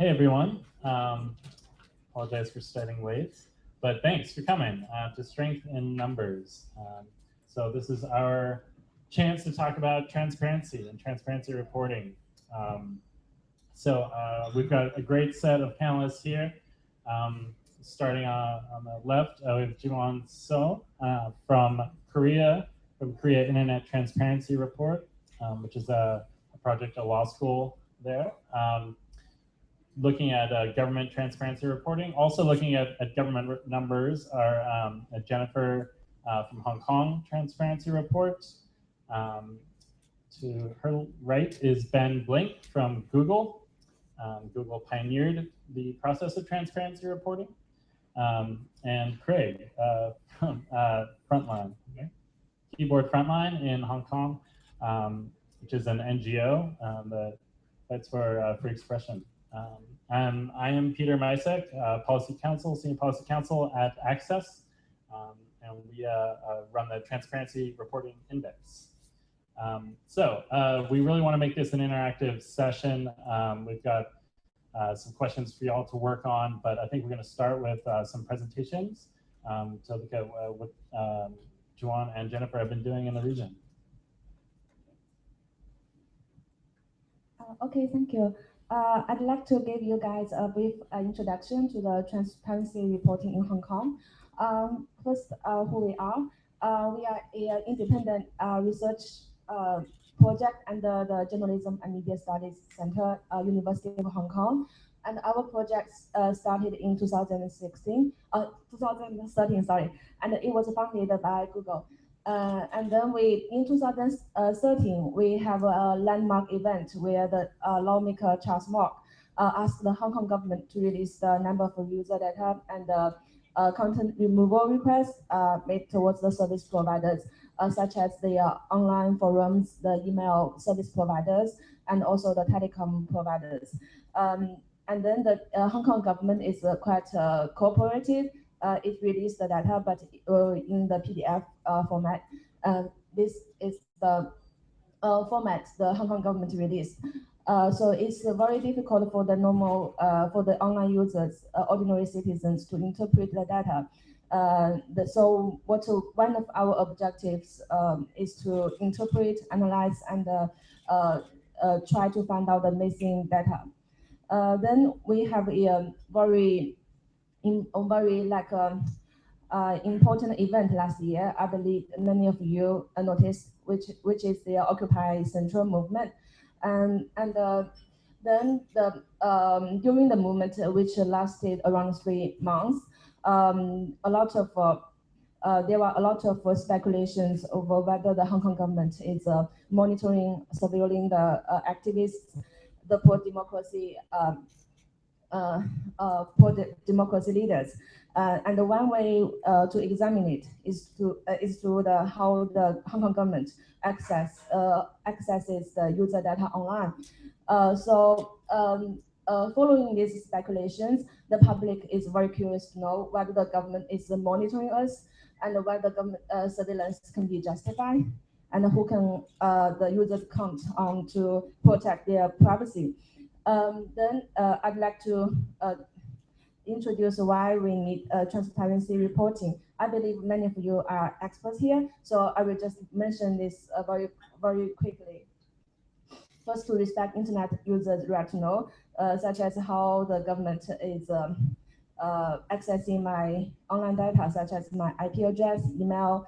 Hey everyone. Um, apologize for starting late, but thanks for coming uh, to Strength in Numbers. Um, so this is our chance to talk about transparency and transparency reporting. Um, so uh, we've got a great set of panelists here. Um, starting on, on the left, uh, we have Jiwon So uh, from Korea, from Korea Internet Transparency Report, um, which is a, a, project, at law school there. Um, looking at uh, government transparency reporting, also looking at, at government numbers are um, Jennifer uh, from Hong Kong Transparency Report. Um, to her right is Ben Blink from Google. Um, Google pioneered the process of transparency reporting. Um, and Craig uh, from uh, Frontline, okay? Keyboard Frontline in Hong Kong, um, which is an NGO um, that fights for uh, free expression. Um, I am Peter Micek, uh, Policy Counsel, Senior Policy Counsel at Access, um, and we uh, uh, run the Transparency Reporting Index. Um, so uh, we really want to make this an interactive session. Um, we've got uh, some questions for y'all to work on, but I think we're going to start with uh, some presentations um, to look at what um, Jiwon and Jennifer have been doing in the region. Okay, thank you. Uh, I'd like to give you guys a brief introduction to the transparency reporting in Hong Kong. Um, first, who we are. we are an independent research uh, project under the Journalism and Media Studies Center, uh, University of Hong Kong. And our project uh, started in 2016, uh, 2013, sorry, and it was funded by Google. Uh, and then we, in 2013, we have a landmark event where the uh, lawmaker Charles Mok uh, asked the Hong Kong government to release the number of user data and the content removal requests made towards the service providers uh, such as the uh, online forums, the email service providers, and also the telecom providers. Um, and then the uh, Hong Kong government is uh, quite uh, cooperative. Uh, it released the data, but in the PDF format. this is the format the Hong Kong government released. so it's very difficult for the normal, for the online users, ordinary citizens to interpret the data. Uh, the, so what to, one of our objectives um, is to interpret, analyze, and uh, uh, uh try to find out the missing data. Uh, then we have a um, very, in, a very like um, important event last year. I believe many of you noticed, which which is the Occupy Central movement, and and then the um, during the movement, which lasted around three months, um, a lot of uh, uh, there were a lot of uh, speculations over whether the Hong Kong government is uh, monitoring, surveilling the uh, activists, the pro-democracy, um, uh, pro-democracy leaders. and the one way to examine it is to is through the how the Hong Kong government access accesses the user data online. so um, following these speculations, the public is very curious to know whether the government is monitoring us and whether government uh, surveillance can be justified and who can uh, the users count on to protect their privacy. Um, then uh, I'd like to uh, introduce why we need uh, transparency reporting. I believe many of you are experts here, so I will just mention this uh, very, very quickly. First, to respect internet users' right to know uh, such as how the government is um, uh, accessing my online data, such as my IP address, email,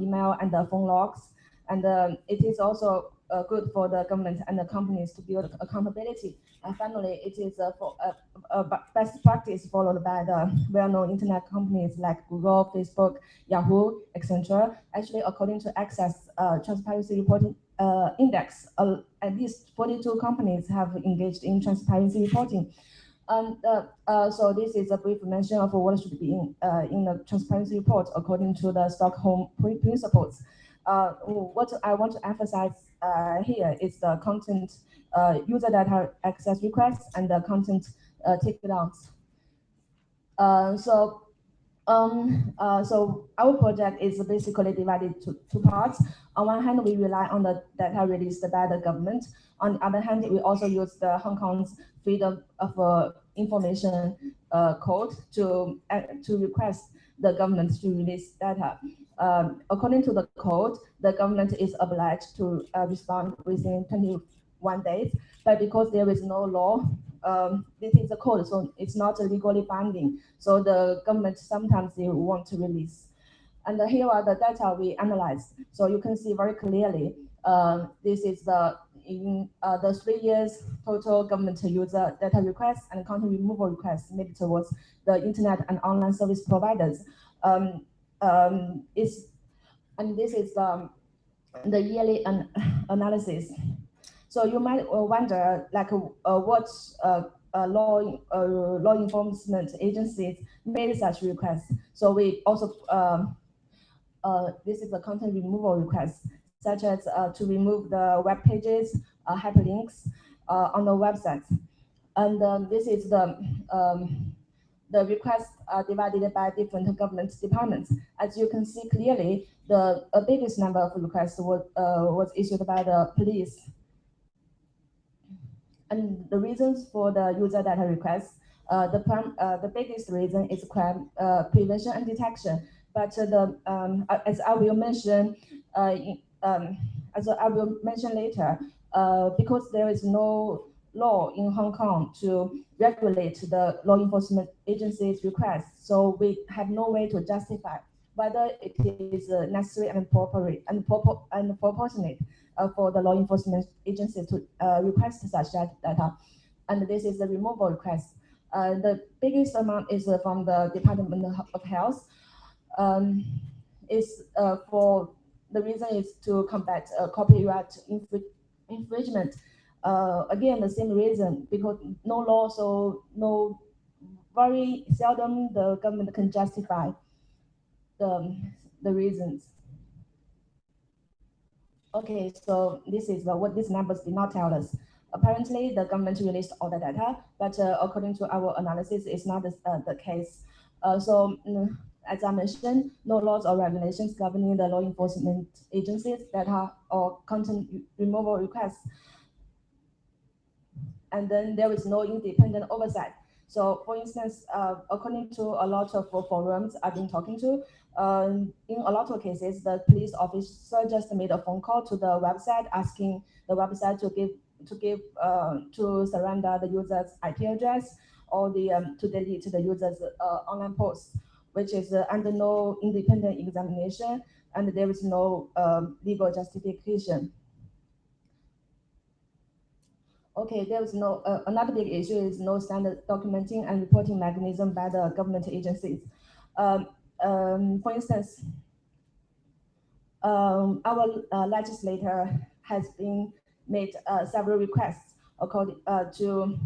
email, and the phone logs. And um, it is also uh, good for the government and the companies to build accountability. And finally, it is a, for, a, a best practice followed by the well-known internet companies like Google, Facebook, Yahoo, etc. Actually, according to Access uh, Transparency Reporting uh, Index, uh, at least 42 companies have engaged in transparency reporting. Uh, uh, so this is a brief mention of what should be in, uh, in the transparency report according to the Stockholm principles. Uh, what I want to emphasize uh, here is the content user data access requests and the content takedowns. so Um, uh, so our project is basically divided to two parts. On one hand, we rely on the data released by the government. On the other hand, we also use the Hong Kong's freedom of uh, information uh, code to uh, to request the government to release data. Um, according to the code, the government is obliged to uh, respond within 21 days. But because there is no law, um, this is a code, so it's not legally binding. So the government sometimes they want to release. And here are the data we analyzed. So you can see very clearly, uh, this is the in uh, the three years total government user data requests and content removal requests made towards the internet and online service providers. Um, um, is and this is um, the yearly an analysis. So you might uh, wonder, like, uh, what uh, uh, law uh, law enforcement agencies made such requests. So we also um, uh, this is a content removal request, such as uh, to remove the web pages, uh, hyperlinks uh, on the website. And um, this is the um, the requests divided by different government departments. As you can see clearly, the biggest number of requests was, uh, was issued by the police. And the reasons for the user data requests, uh, the, uh, the biggest reason is crime prevention and detection. But the um, as I will mention, in, um, as I will mention later, because there is no law in Hong Kong to regulate the law enforcement agency's requests. So we have no way to justify whether it is uh, necessary and appropriate and, and proportionate uh, for the law enforcement agency to uh, request such data. And this is the removal request. Uh, the biggest amount is uh, from the Department of Health. Um, is uh, for the reason is to combat copyright infringement uh, again, the same reason, because no law, so no, very seldom the government can justify the, the reasons. Okay, so this is what these numbers did not tell us. Apparently, the government released all the data, but uh, according to our analysis, it's not the, uh, the case. Uh, so, mm, as I mentioned, no laws or regulations governing the law enforcement agencies data or content removal requests and then there is no independent oversight. So for instance, uh, according to a lot of forums I've been talking to, um, in a lot of cases, the police officer just made a phone call to the website asking the website to give to give uh, to surrender the user's IP address or the um, to delete the user's uh, online posts, which is uh, under no independent examination and there is no um, legal justification. Okay, there is no, uh, another big issue is no standard documenting and reporting mechanism by the government agencies. Um, um, for instance, um, our uh, legislator has been made uh, several requests according uh, to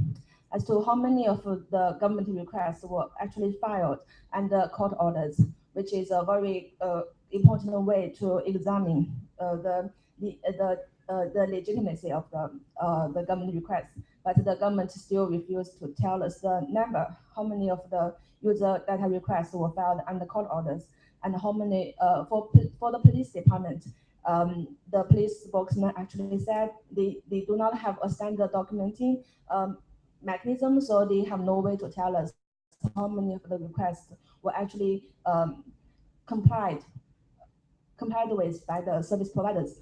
as to how many of the government requests were actually filed under court orders, which is a very uh, important way to examine uh, the the, the uh, the legitimacy of the, uh, the government requests. but the government still refused to tell us the number, how many of the user data requests were filed under court orders, and how many uh, for for the police department. Um, the police spokesman actually said they, they do not have a standard documenting um, mechanism, so they have no way to tell us how many of the requests were actually um, complied complied with by the service providers.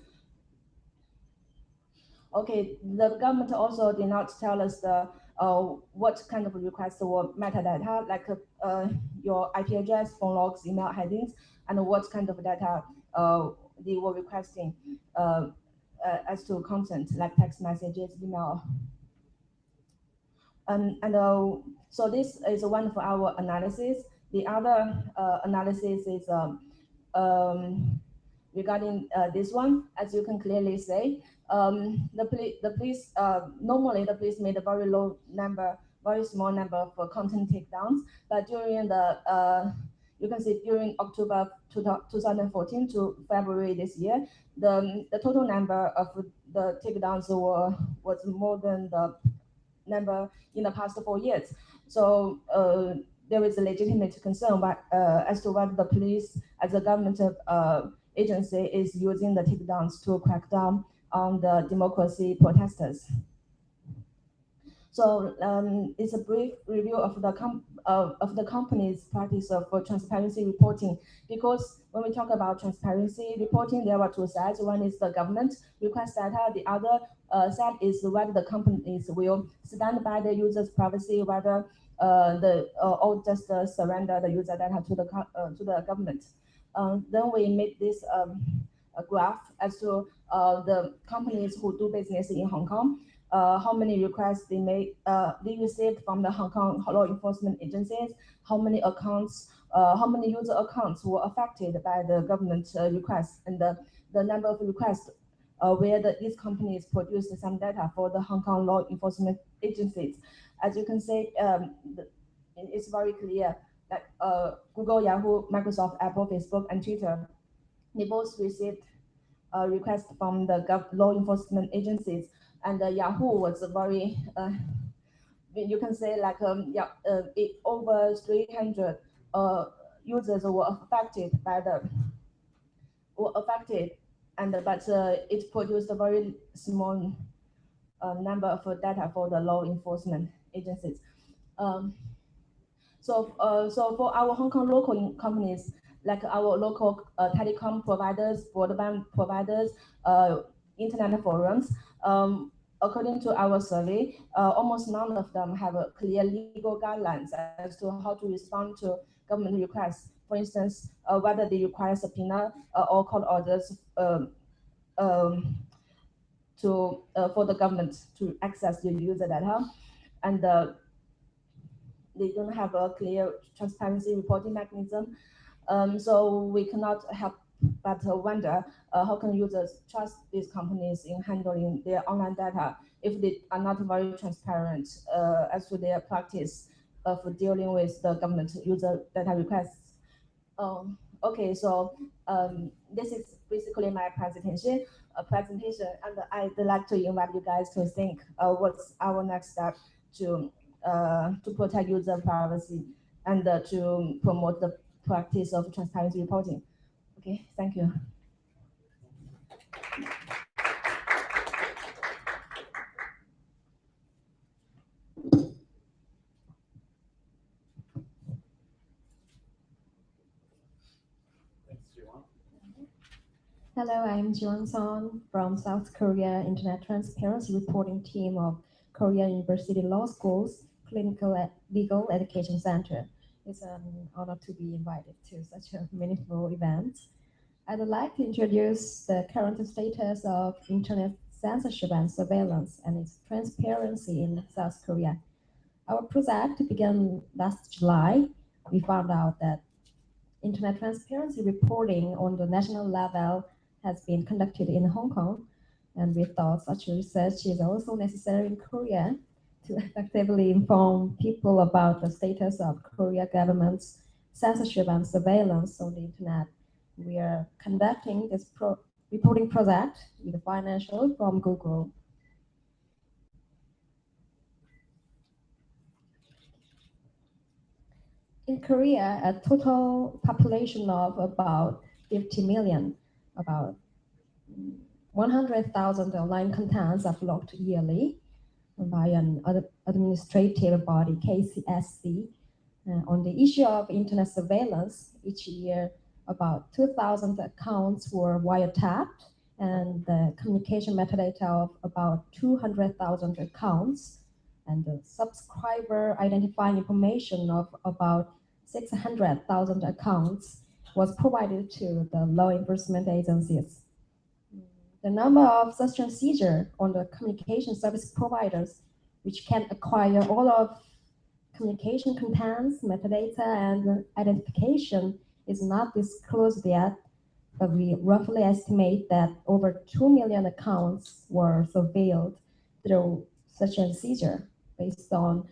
Okay, the government also did not tell us the uh, what kind of requests were metadata, like uh, your IP address, phone logs, email headings, and what kind of data uh, they were requesting uh, uh, as to content, like text messages, email. And, uh, so this is one of our analysis. The other analysis is um, um, regarding this one, as you can clearly say, um, the, police, the police, uh, normally the police made a very low number, very small number uh, content takedowns, but during the, uh, you can see during October 2014 to February this year, the, the total number of the takedowns were, was more than the number in the past four years. So uh, there is a legitimate concern uh, as to whether the police, as a government uh, agency, is using the takedowns to crack down on the democracy protesters. So um, it's a brief review of the uh, of the company's practice of uh, transparency reporting. Because when we talk about transparency reporting, there are two sides. One is the government request data. The other uh, is whether the companies will stand by the user's privacy, whether uh, the uh, or just uh, surrender the user data to the to the government. Um, then we made this um, graph as to the companies who do business in Hong Kong uh, how many requests they made, uh, they received from the Hong Kong law enforcement agencies, how many accounts, uh, how many user accounts were affected by the government uh, requests, and the, the number of requests uh, where the, these companies produced some data for the Hong Kong law enforcement agencies. As you can see, um, it's very clear that uh, Google, Yahoo, Microsoft, Apple, Facebook, and Twitter, they both received requests from the law enforcement agencies and uh, Yahoo was very, uh, you can say like um, yeah, uh, it, over 300 users were affected by the were affected, and but it produced a very small number of data for the law enforcement agencies. Um, so, uh, so for our Hong Kong local companies, like our local uh, telecom providers, broadband providers, uh, internet forums, um, according to our survey, uh, almost none of them have a clear legal guidelines as to how to respond to government requests. For instance, uh, whether they require subpoena uh, or court orders um, um, to uh, for the government to access the user data, and uh, they don't have a clear transparency reporting mechanism. Um, so we cannot help but wonder uh, how can users trust these companies in handling their online data if they are not very transparent uh, as to their practice of dealing with the government user data requests. Um, okay, so um, this is basically my presentation, uh, presentation, and I'd like to invite you guys to think uh, what's our next step to uh, to protect user privacy and uh, to promote the practice of transparency reporting. Okay, thank you. Hello, I'm Jiwon Son from South Korea Internet Transparency Reporting Team of Korea University Law School's Clinical Legal Education Center. It's an honor to be invited to such a meaningful event. I'd like to introduce the current status of internet censorship and surveillance and its transparency in South Korea. Our project began last July. We found out that internet transparency reporting on the national level has been conducted in Hong Kong, and we thought such research is also necessary in Korea to effectively inform people about the status of Korea government's censorship and surveillance on the internet. We are conducting this pro reporting project with financial from Google. In Korea, a total population of about 50 million, about 100,000 online contents are blocked yearly by an administrative body, KCSC. Uh, on the issue of internet surveillance, each year about 2,000 accounts were wiretapped and the communication metadata of about 200,000 accounts and the subscriber identifying information of about 600,000 accounts was provided to the law enforcement agencies the number of such seizure on the communication service providers, which can acquire all of communication contents, metadata, and identification is not disclosed yet, but we roughly estimate that over 2 million accounts were surveilled through such a seizure based on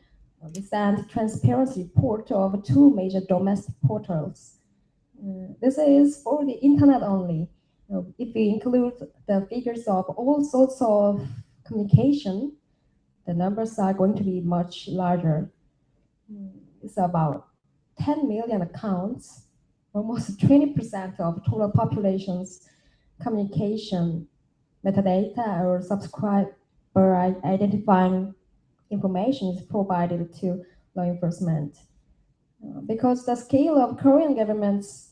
recent transparency report of two major domestic portals. Uh, this is for the internet only if we include the figures of all sorts of communication, the numbers are going to be much larger. It's about 10 million accounts, almost 20% of total population's communication metadata or subscriber identifying information is provided to law enforcement. Uh, because the scale of Korean government's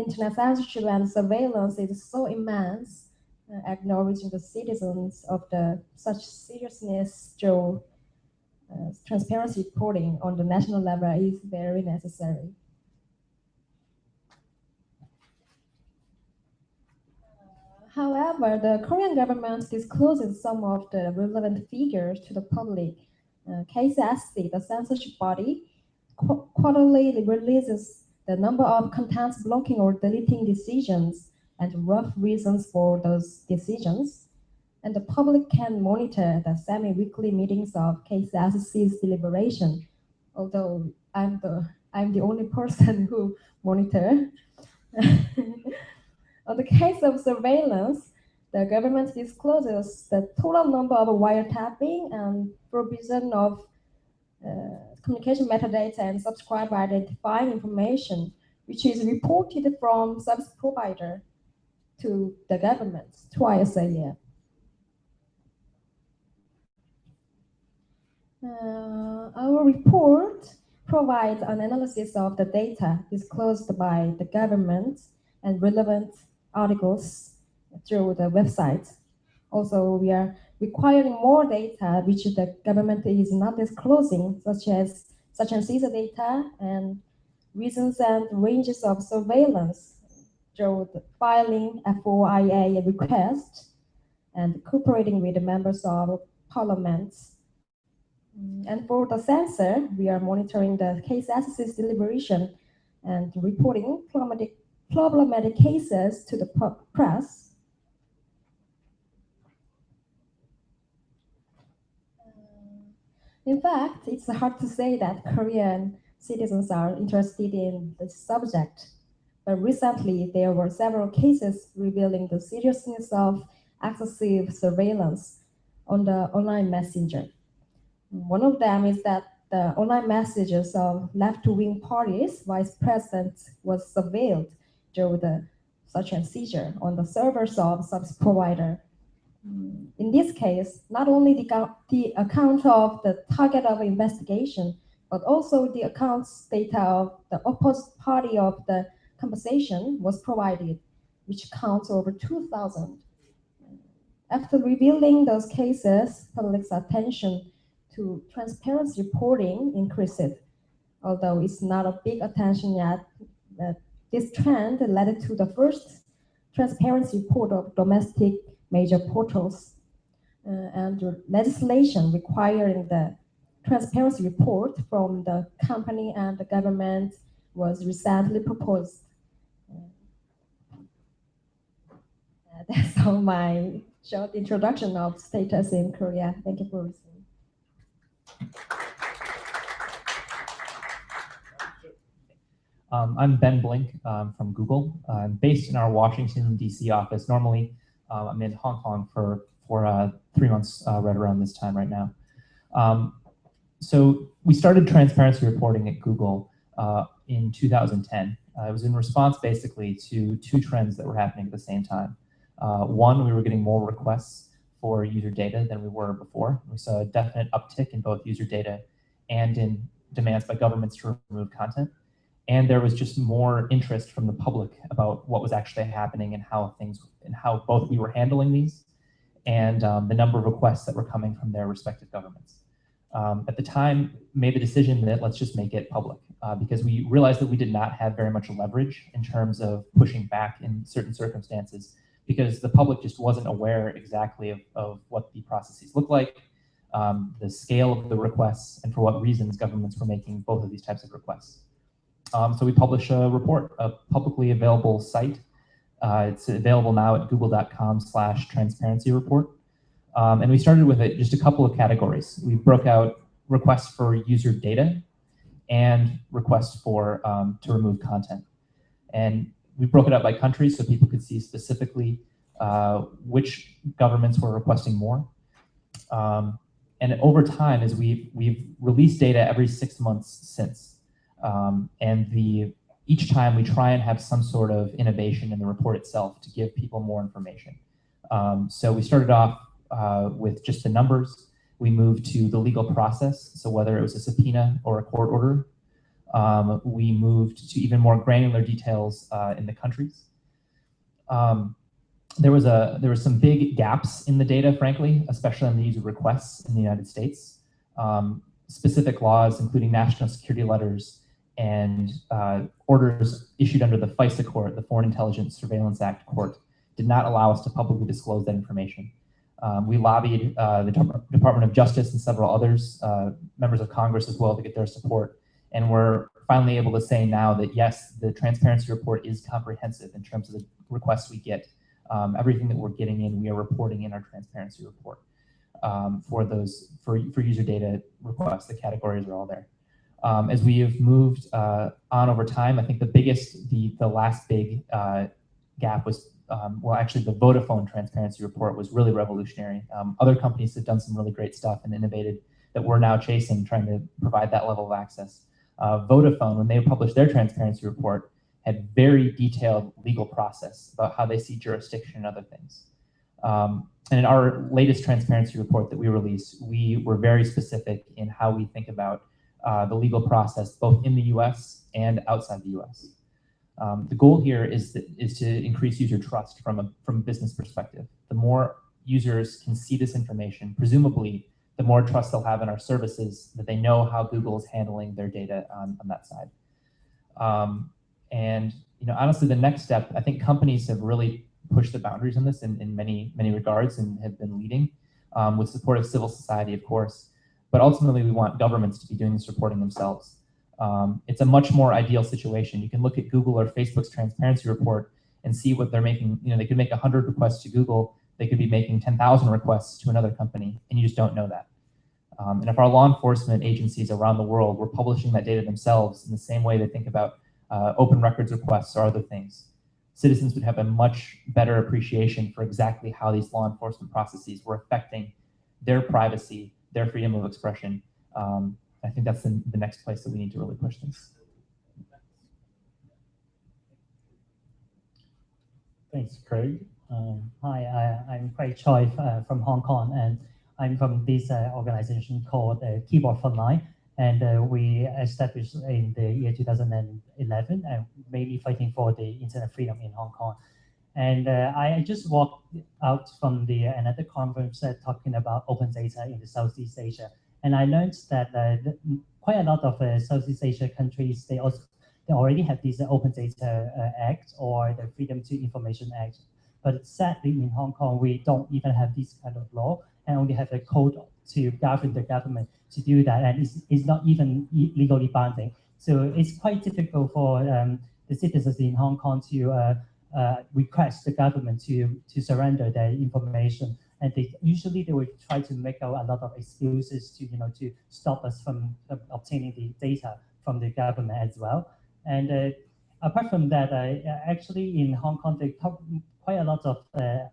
internet censorship and surveillance is so immense, uh, acknowledging the citizens of the such seriousness through uh, transparency reporting on the national level is very necessary. However, the Korean government discloses some of the relevant figures to the public. Uh, KCSC, the censorship body, qu- quarterly releases the number of contents blocking or deleting decisions and rough reasons for those decisions. And the public can monitor the semi-weekly meetings of KCSC's deliberation. Although I'm the I'm the only person who monitor. On the case of surveillance, the government discloses the total number of wiretapping and provision of communication metadata and subscriber identifying information, which is reported from service provider to the government twice a year. Uh, our report provides an analysis of the data disclosed by the government and relevant articles through the website. Also, we are requiring more data which the government is not disclosing, such as such as CISA data and reasons and ranges of surveillance through the filing FOIA request and cooperating with the members of parliaments. And for the censor, we are monitoring the KCSC's deliberation and reporting problematic, problematic cases to the press. In fact, it's hard to say that Korean citizens are interested in the subject, but recently there were several cases revealing the seriousness of excessive surveillance on the online messenger. One of them is that the online messages of left-wing parties, vice president was surveilled through the such as seizure on the servers of service provider. In this case, not only the, account- the account of the target of investigation, but also the accounts data of the opposite party of the conversation was provided, which counts over 2,000. After revealing those cases, public's attention to transparency reporting increased. Although it's not a big attention yet, uh, this trend led to the first transparency report of domestic major portals uh, and legislation requiring the transparency report from the company and the government was recently proposed. Uh, That's all my short introduction of status in Korea. Thank you for listening. Um, I'm Ben Blink um, from Google. I'm based in our Washington, D.C. office. Normally, uh, I'm in Hong Kong for, for uh, three months uh, right around this time right now. Um, so we started transparency reporting at Google uh, in 2010. Uh, it was in response basically to two trends that were happening at the same time. Uh, one, we were getting more requests for user data than we were before. We saw a definite uptick in both user data and in demands by governments to remove content and there was just more interest from the public about what was actually happening and how things and how both we were handling these and um, the number of requests that were coming from their respective governments. Um, at the time, made the decision that let's just make it public uh, because we realized that we did not have very much leverage in terms of pushing back in certain circumstances because the public just wasn't aware exactly of, of what the processes look like, um, the scale of the requests, and for what reasons governments were making both of these types of requests. Um, so we publish a report, a publicly available site. Uh, it's available now at google.com slash transparency report. Um, and we started with it, just a couple of categories. We broke out requests for user data and requests for um, to remove content. And we broke it up by country so people could see specifically uh, which governments were requesting more. Um, and over time, as we've, we've released data every six months since. Um, and the each time we try and have some sort of innovation in the report itself to give people more information. Um, so we started off uh, with just the numbers. We moved to the legal process. So whether it was a subpoena or a court order, um, we moved to even more granular details uh, in the countries. Um, there was a there were some big gaps in the data, frankly, especially on the user requests in the United States. Um, specific laws, including national security letters and uh, orders issued under the FISA court, the Foreign Intelligence Surveillance Act court, did not allow us to publicly disclose that information. Um, we lobbied uh, the Department of Justice and several others, uh, members of Congress as well, to get their support. And we're finally able to say now that yes, the transparency report is comprehensive in terms of the requests we get. Um, everything that we're getting in, we are reporting in our transparency report um, for those for, for user data requests. The categories are all there. Um, as we have moved uh, on over time, I think the biggest, the the last big uh, gap was um, well, actually, the Vodafone transparency report was really revolutionary. Um, other companies have done some really great stuff and innovated that we're now chasing, trying to provide that level of access. Uh, Vodafone, when they published their transparency report, had very detailed legal process about how they see jurisdiction and other things. Um, and in our latest transparency report that we released, we were very specific in how we think about uh, the legal process, both in the US and outside the US. Um, the goal here is, is to increase user trust from a, from a business perspective. The more users can see this information, presumably the more trust they'll have in our services, that they know how Google is handling their data on, on that side. Um, and you know, honestly, the next step, I think companies have really pushed the boundaries on this in, in many, many regards and have been leading um, with support of civil society, of course. But ultimately, we want governments to be doing this reporting themselves. Um, it's a much more ideal situation. You can look at Google or Facebook's transparency report and see what they're making. You know, they could make 100 requests to Google. They could be making 10,000 requests to another company, and you just don't know that. Um, and if our law enforcement agencies around the world were publishing that data themselves in the same way they think about uh, open records requests or other things, citizens would have a much better appreciation for exactly how these law enforcement processes were affecting their privacy, their freedom of expression. Um, I think that's the, the next place that we need to really push this. Thanks, Craig. Um, hi, I, am Craig Choi uh, from Hong Kong, and I'm from this uh, organization called uh, Keyboard Frontline, and uh, we established in the year 2011, and mainly fighting for the internet freedom in Hong Kong. And uh, I just walked out from the uh, another conference talking about open data in the Southeast Asia, and I learned that quite a lot of Southeast Asia countries they also they already have this Open Data Act or the Freedom to Information Act. But sadly, in Hong Kong, we don't even have this kind of law and only have a code to govern the government to do that, and it's, it's not even legally binding. So it's quite difficult for um, the citizens in Hong Kong to uh, request the government to to surrender their information, and they usually they will try to make out a lot of excuses to you know to stop us from obtaining the data from the government as well. And uh, apart from that, uh, actually in Hong Kong, they talk quite a lot of uh,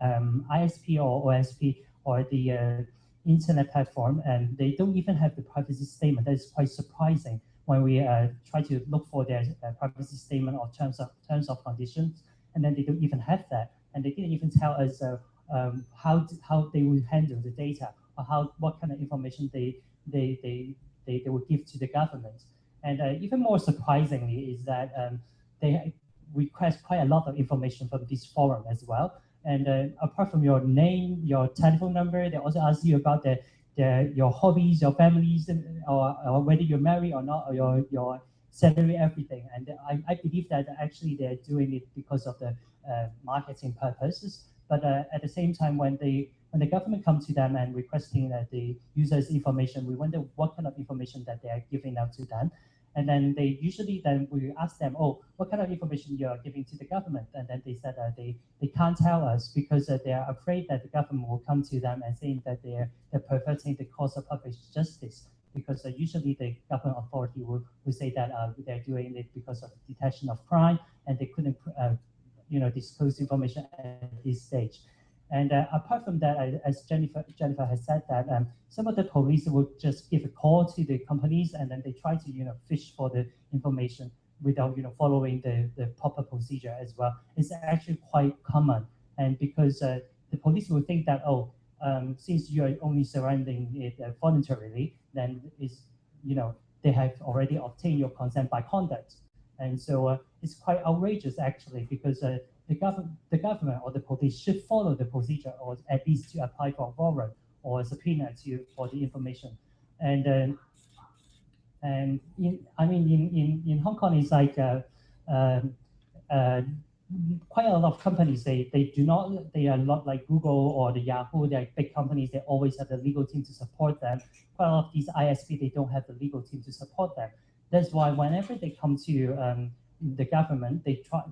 um, ISP or OSP or the uh, internet platform, and they don't even have the privacy statement. That is quite surprising when we uh, try to look for their uh, privacy statement or terms of terms of conditions, and then they don't even have that, and they didn't even tell us uh, um, how how they will handle the data or how what kind of information they they they they, they will give to the government. And uh, even more surprisingly is that um, they request quite a lot of information from this forum as well. And uh, apart from your name, your telephone number, they also ask you about the, the your hobbies, your families, or, or whether you're married or not, or your, your salary, everything. And I, I believe that actually they're doing it because of the uh, marketing purposes. But uh, at the same time, when they when the government comes to them and requesting that the users information, we wonder what kind of information that they are giving out to them. And then they usually then we ask them, oh, what kind of information you are giving to the government? And then they said that they, they can't tell us because uh, they are afraid that the government will come to them and saying that they're, they're perverting the cause of public justice. Because uh, usually the government authority will, will say that uh, they're doing it because of detection of crime and they couldn't uh, you know, disclose information at this stage. And uh, apart from that, as Jennifer Jennifer has said that um, some of the police will just give a call to the companies and then they try to you know fish for the information without you know following the, the proper procedure as well. It's actually quite common, and because uh, the police will think that oh, um, since you are only surrendering it uh, voluntarily, then is you know they have already obtained your consent by conduct, and so uh, it's quite outrageous actually because uh, the government the government or the police should follow the procedure or at least to apply for a warrant or a subpoena to for the information, and. Uh, and in, I mean, in, in, in Hong Kong, it's like uh, um, uh, quite a lot of companies. They they do not. They are not like Google or the Yahoo. They're big companies. They always have the legal team to support them. Quite a lot of these ISP, they don't have the legal team to support them. That's why whenever they come to um, the government, they try.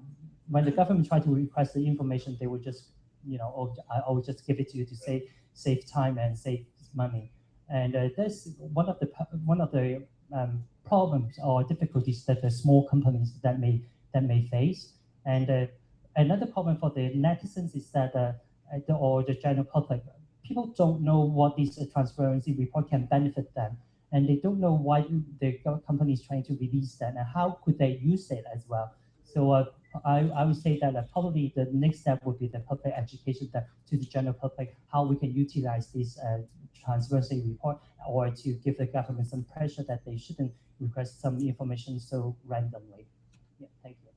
When the government try to request the information, they will just, you know, oh, I will just give it to you to save save time and save money. And uh, that's one of the one of the um, problems or difficulties that the small companies that may that may face. And uh, another problem for the netizens is that uh, the, or the general public, people don't know what this transparency report can benefit them, and they don't know why the company is trying to release that and how could they use it as well. So uh, I, I would say that uh, probably the next step would be the public education that, to the general public, how we can utilize this uh, transparency report or to give the government some pressure that they shouldn't request some information so randomly. Yeah, thank you.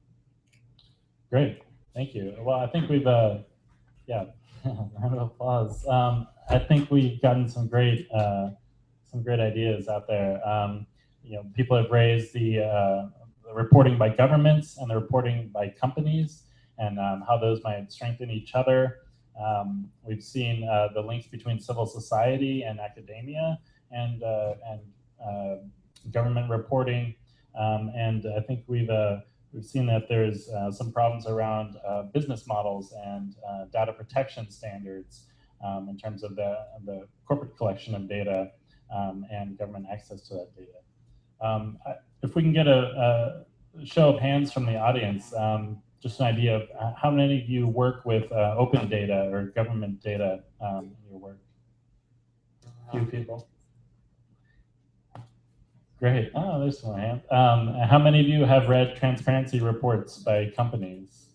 Great, thank you. Well, I think we've, uh, yeah, round of applause. Um, I think we've gotten some great, uh, some great ideas out there. Um, you know, people have raised the, uh, the reporting by governments and the reporting by companies and um, how those might strengthen each other. Um, we've seen uh, the links between civil society and academia and, uh, and uh, government reporting. Um, and I think we've, uh, we've seen that there's uh, some problems around uh, business models and data protection standards um, in terms of the, the corporate collection of data um, and government access to that data. Um, if we can get a, a, show of hands from the audience, um, just an idea of uh, how many of you work with uh, open data or government data um, in your work? A few people. Great. Oh, there's one hand. Um, how many of you have read transparency reports by companies?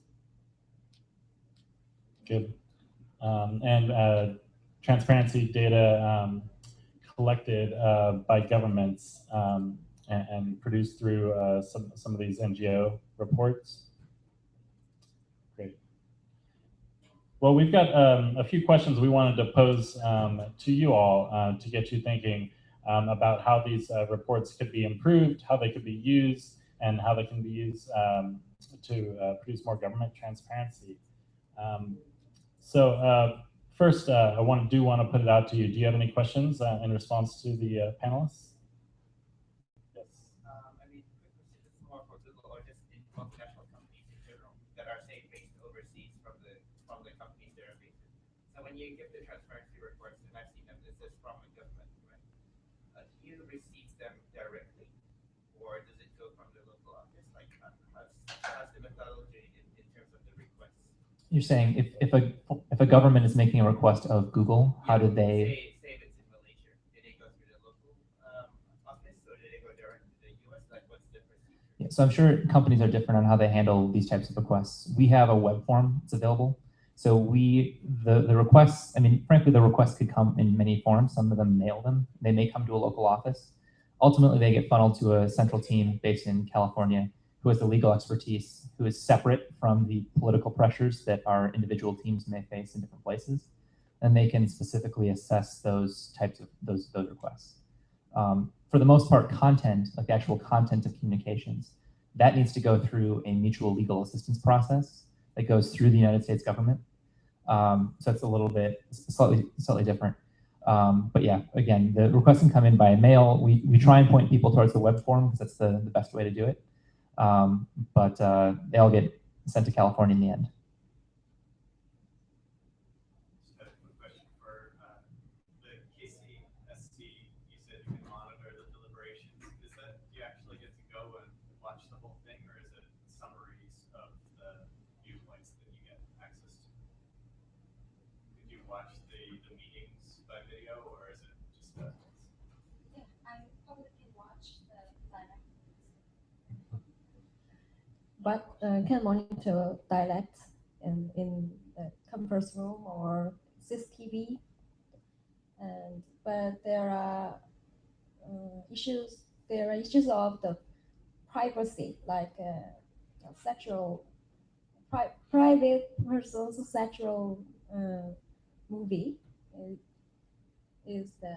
Good. Um, and uh, transparency data um, collected uh, by governments um, and, and, produced through uh, some, some of these NGO reports. Great. Well, we've got um, a few questions we wanted to pose um, to you all uh, to get you thinking um, about how these uh, reports could be improved, how they could be used, and how they can be used um, to uh, produce more government transparency. Um, so uh, first, uh, I want do want to put it out to you. Do you have any questions in response to the panelists? When you give the transparency reports, and I've seen them, this is from a government, right? Uh, do you receive them directly, or does it go from the local office? Like, uh, how's, how's the methodology in, in terms of the requests? You're saying if, if a if a government is making a request of Google, how do they? Say, say if it's in Malaysia, did they go through the local um, office, or did they go direct to the U.S.? Like, what's the procedure? Yeah, so I'm sure companies are different on how they handle these types of requests. We have a web form that's available so we, the, the requests, I mean, frankly, the requests could come in many forms. Some of them mail them. They may come to a local office. Ultimately, they get funneled to a central team based in California who has the legal expertise, who is separate from the political pressures that our individual teams may face in different places. And they can specifically assess those types of those, those requests. Um, for the most part, content, like the actual content of communications, that needs to go through a mutual legal assistance process that goes through the United States government. Um, so it's a little bit slightly slightly different. Um, but yeah, again, the requests can come in by mail. We, we try and point people towards the web form because that's the, the best way to do it. Um, but uh, they all get sent to California in the end. watch the, the meetings by video, or is it just a? Yeah, I probably can watch the dialect. But uh, can monitor dialect in, in the conference room or CCTV. And but there are uh, issues. There are issues of the privacy, like uh, sexual, pri- private person's sexual uh, movie is, is the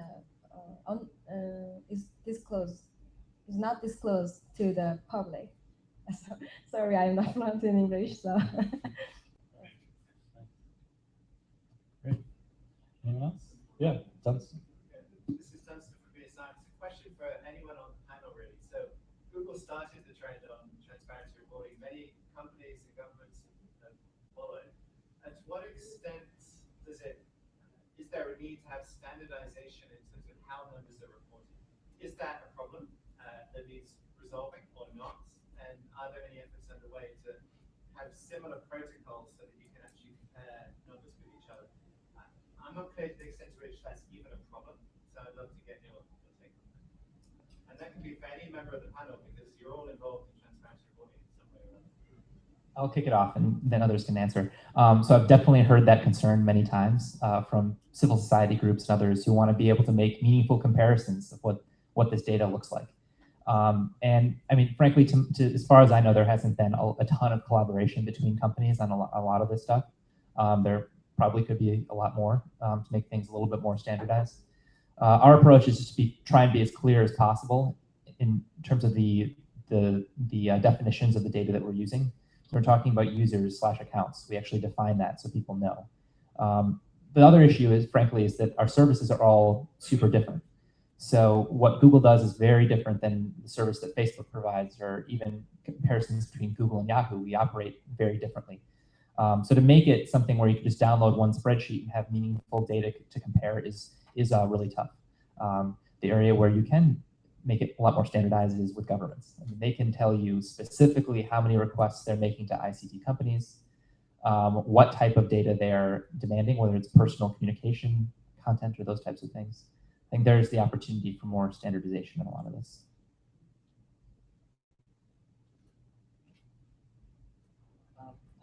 uh, un, uh, is disclosed is not disclosed to the public. So, sorry, I'm not fluent in English, so. Anyone else? Yeah, Dunstan. This is Dunstan from BSR. It's a question for anyone on the panel, really. So Google started the trend on transparency reporting. Many companies and governments have followed. And to what extent does it, is there a need to have standardization in terms of how numbers are reported? Is that a problem uh, that needs resolving or not? And are there any efforts underway to have similar protocols so that you can actually compare numbers with each other? I- I'm not clear to the extent to which that's even a problem, so I'd love to get your, your take on that. And that can be for any member of the panel, because you're all involved in transparency reporting in some way or. I'll kick it off and then others can answer. Um, so I've definitely heard that concern many times uh, from civil society groups and others who want to be able to make meaningful comparisons of what, what this data looks like. Um, and I mean, frankly, to, to, as far as I know, there hasn't been a, a ton of collaboration between companies on a, lo- a lot of this stuff. Um, there probably could be a lot more um, to make things a little bit more standardized. Uh, our approach is just to be, try and be as clear as possible in terms of the, the, the uh, definitions of the data that we're using. So we're talking about users slash accounts. We actually define that so people know. Um, the other issue is, frankly, is that our services are all super different. So what Google does is very different than the service that Facebook provides, or even comparisons between Google and Yahoo. We operate very differently. Um, so to make it something where you can just download one spreadsheet and have meaningful data to compare is is uh, really tough. Um, the area where you can make it a lot more standardized is with governments. I mean, they can tell you specifically how many requests they're making to ICT companies, um, what type of data they're demanding, whether it's personal communication content or those types of things. I think there's the opportunity for more standardization in a lot of this.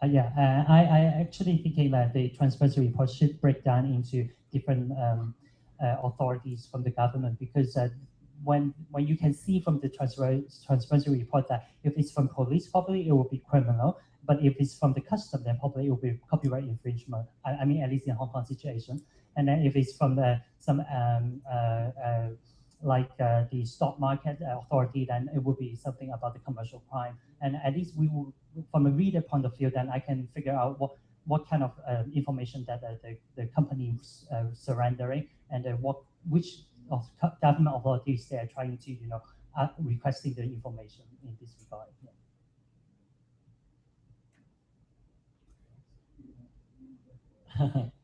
Uh, yeah, uh, I, I actually thinking that the transparency report should break down into different um, uh, authorities from the government because uh, when when you can see from the transparency report that if it's from police, probably it will be criminal. But if it's from the custom, then probably it will be copyright infringement. I, I mean, at least in Hong Kong situation. And then if it's from the some um, uh, uh, like uh, the stock market authority, then it would be something about the commercial crime. And at least we will, from a reader point of view, then I can figure out what what kind of uh, information that uh, the, the company is uh, surrendering and uh, what which of government authorities they are trying to you know uh, requesting the information in this regard. Yeah.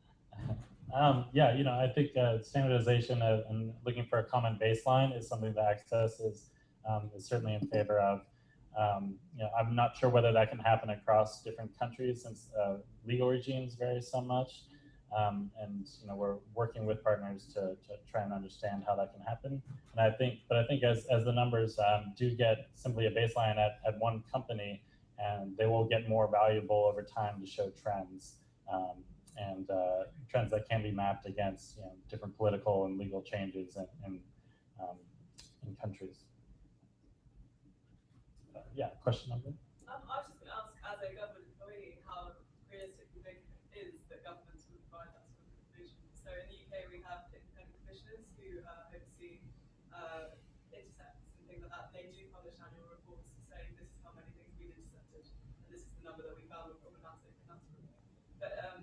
um, yeah, you know, I think uh, standardization of, and looking for a common baseline is something that Access is, um, is certainly in favor of. Um, you know, I'm not sure whether that can happen across different countries since uh, legal regimes vary so much. Um, and you know, we're working with partners to, to try and understand how that can happen. And I think, but I think as, as the numbers um, do get simply a baseline at, at one company, and they will get more valuable over time to show trends um, and uh, trends that can be mapped against you know, different political and legal changes in, in, um, in countries. Uh, yeah, question number. Um, I was just going to ask, as a government employee, how realistic you think it is that governments will provide that sort of information. So in the UK, we have independent commissioners who uh, oversee uh, intercepts and things like that. They do publish annual reports saying this is how many things we've intercepted, and this is the number that we found were problematic, and that sort of thing. But um,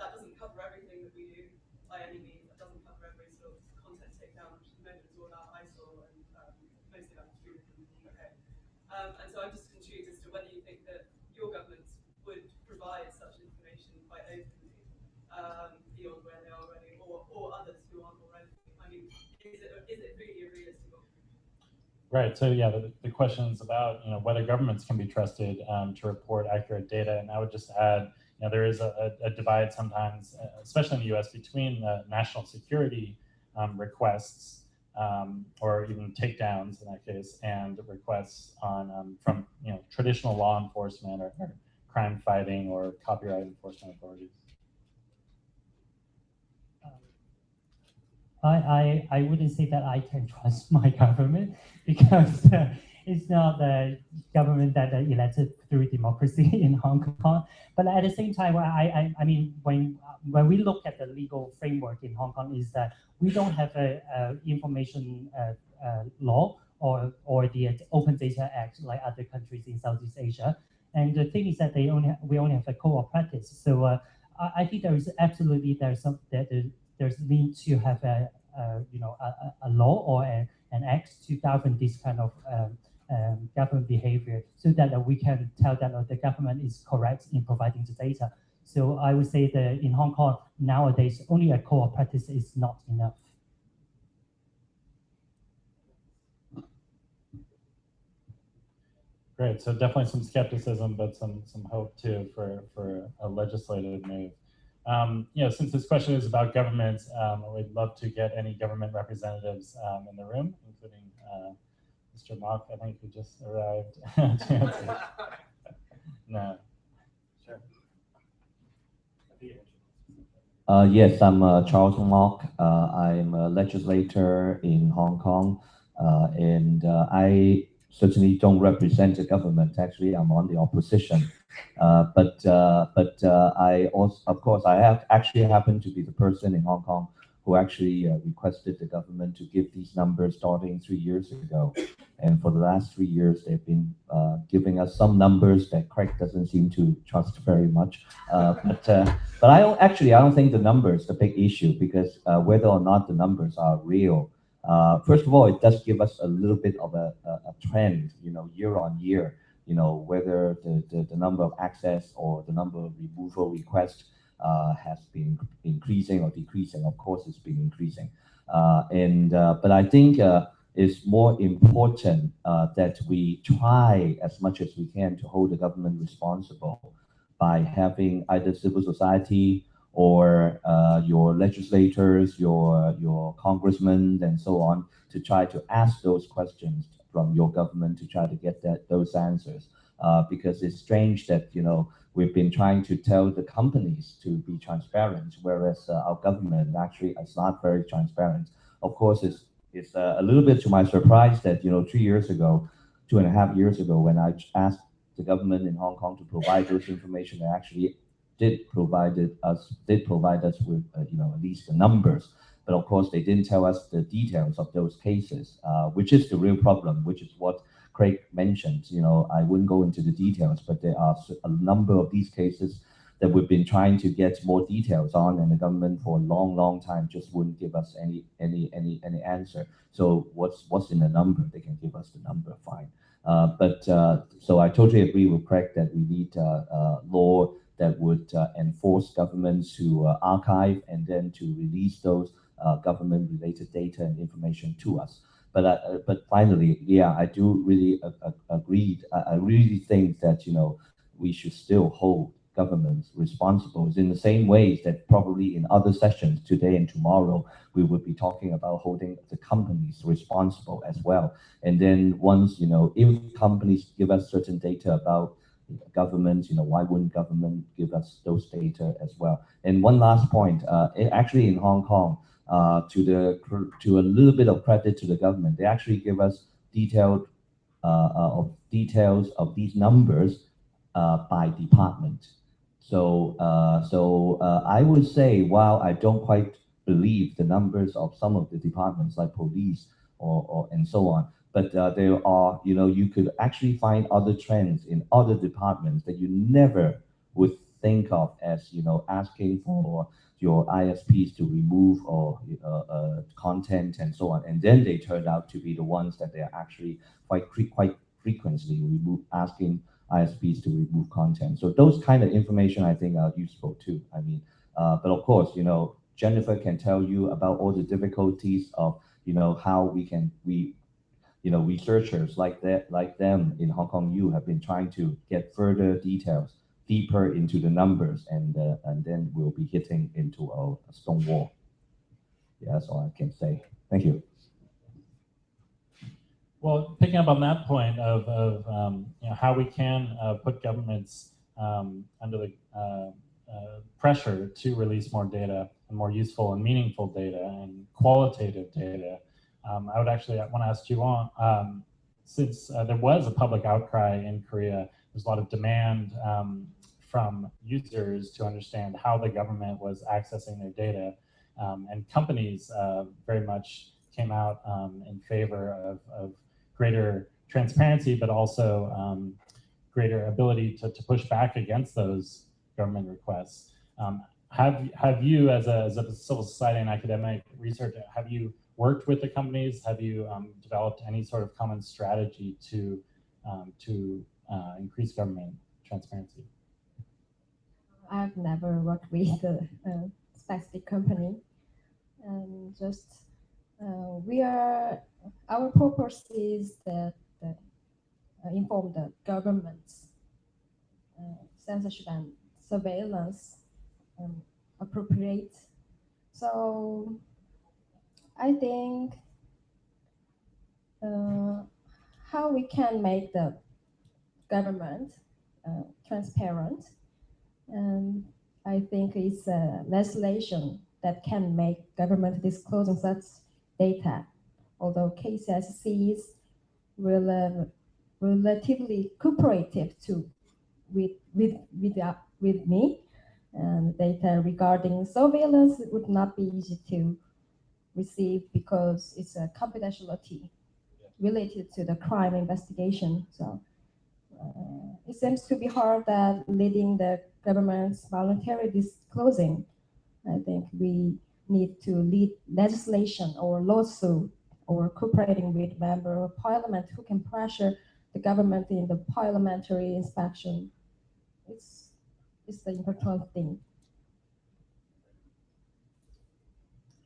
that doesn't cover everything that we do by any means. That doesn't cover every sort of content takedown, which the is all about ISIL and um, mostly about Twitter and okay. Um, and so I'm just intrigued as to whether you think that your governments would provide such information quite openly um, beyond where they are already, or, or others who aren't already. I mean, is it, is it really a realistic? Right. So yeah, the, the question is about you know whether governments can be trusted um, to report accurate data, and I would just add, you know, there is a, a divide sometimes, uh, especially in the U.S., between uh, national security um, requests um, or even takedowns in that case, and requests on um, from you know traditional law enforcement or, or crime fighting or copyright enforcement authorities. I, I, I wouldn't say that I can trust my government because uh, it's not the government that uh, elected through democracy in Hong Kong. But at the same time, I, I, I mean, when when we look at the legal framework in Hong Kong, is that we don't have a, a information uh, uh, law or or the Open Data Act like other countries in Southeast Asia. And the thing is that they only we only have a code of practice. So uh, I, I think there is absolutely there's some that there's need to have a, a you know a, a law or a, an act to govern this kind of um, um, government behavior so that uh, we can tell that uh, the government is correct in providing the data. So I would say that in Hong Kong nowadays only a code of practice is not enough. Great. So definitely some skepticism, but some some hope too for for a legislative move. Um, you know, since this question is about government, um, we'd love to get any government representatives um, in the room, including uh, Mr. Mok, I think, who just arrived to answer. no. Sure. Uh, yes, I'm uh, Charles Mok. Uh, I'm a legislator in Hong Kong, uh, and uh, I certainly don't represent the government. Actually, I'm on the opposition. Uh, but uh, but uh, I also, of course, I have actually happen to be the person in Hong Kong who actually uh, requested the government to give these numbers starting three years ago. And for the last three years, they've been uh, giving us some numbers that Craig doesn't seem to trust very much. Uh, but but I don't actually I don't think the numbers the big issue because whether or not the numbers are real. first of all, it does give us a little bit of a, a, a trend, you know, year on year you know, whether the, the, the number of access or the number of removal requests uh, has been increasing or decreasing. Of course, it's been increasing. Uh, and uh, But I think uh, it's more important uh, that we try as much as we can to hold the government responsible by having either civil society or uh, your legislators, your, your congressmen, and so on, to try to ask those questions from your government to try to get that those answers. Uh, because it's strange that you know we've been trying to tell the companies to be transparent, whereas uh, our government actually is not very transparent. Of course, it's it's uh, a little bit to my surprise that you know two years ago, two and a half years ago, when I asked the government in Hong Kong to provide those information, they actually did provide us did provide us with uh, you know at least the numbers but of course, they didn't tell us the details of those cases, uh, which is the real problem, which is what Craig mentioned. You know, I wouldn't go into the details, but there are a number of these cases that we've been trying to get more details on, and the government for a long, long time just wouldn't give us any any any any answer. So what's what's in the number? They can give us the number, fine. Uh, but uh, so I totally agree with Craig that we need uh, uh law that would uh, enforce governments to uh, archive and then to release those government-related data and information to us. But uh, but finally, yeah, I do really agree. I really think that you know we should still hold governments responsible. In the same ways that probably in other sessions today and tomorrow we would be talking about holding the companies responsible as well. And then once you know if companies give us certain data about governments you know why wouldn't government give us those data as well? And one last point uh, actually in hong kong uh, to the to a little bit of credit to the government. They actually give us detailed uh, uh of details of these numbers uh, by department. So so I would say while I don't quite believe the numbers of some of the departments like police or, or and so on, but uh, there are, you know, you could actually find other trends in other departments that you never would think of as, you know, asking for your ISPs to remove or uh, uh, content and so on. And then they turned out to be the ones that they are actually quite quite frequently remove, asking ISPs to remove content. So those kind of information I think are useful too. I mean, uh, but of course, you know, Jennifer can tell you about all the difficulties of, you know, how we can, we, you know, researchers like that, like them in Hong Kong U have been trying to get further details deeper into the numbers, and uh, and then we'll be hitting into a, a stone wall. Yeah, that's all I can say. Thank you. Well, picking up on that point of, of um, you know, how we can uh, put governments um, under the uh, uh, pressure to release more data and more useful and meaningful data and qualitative data, um, I would actually want to ask you on, um, since uh, there was a public outcry in Korea, there's a lot of demand um, from users to understand how the government was accessing their data. Um, and companies uh, very much came out um, in favor of, of greater transparency, but also um, greater ability to, to push back against those government requests. Um, have, have you, as a, as a civil society and academic researcher, have you worked with the companies? Have you um, developed any sort of common strategy to, um, to uh, increase government transparency? I've never worked with a, a specific company. And just uh, we are our purpose is that, uh, inform the governments uh, censorship and surveillance um, appropriate. So I think uh, how we can make the government uh, transparent, and I think it's a legislation that can make government disclosing such data. Although KCSC is rel um, relatively cooperative to with with with, uh, with me and data regarding surveillance would not be easy to receive because it's a confidentiality related to the crime investigation. So it seems to be hard that leading the government's voluntary disclosing i think we need to lead legislation or lawsuit or cooperating with member of parliament who can pressure the government in the parliamentary inspection. It's, it's the important thing.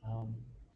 Um,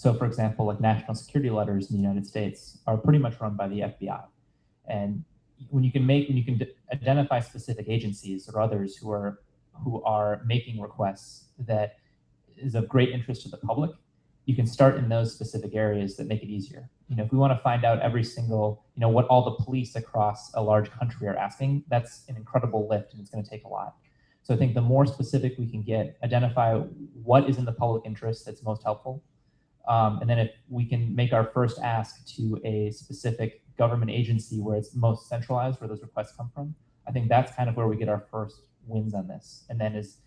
So for example, like national security letters in the United States are pretty much run by the FBI. And when you can make, when you can identify specific agencies or others who are, who are making requests that is of great interest to the public, you can start in those specific areas that make it easier. You know, if we want to find out every single, you know, what all the police across a large country are asking, that's an incredible lift and it's going to take a lot. So I think the more specific we can get, identify what is in the public interest that's most helpful. Um, and then if we can make our first ask to a specific government agency where it's most centralized, where those requests come from, I think that's kind of where we get our first wins on this. And then as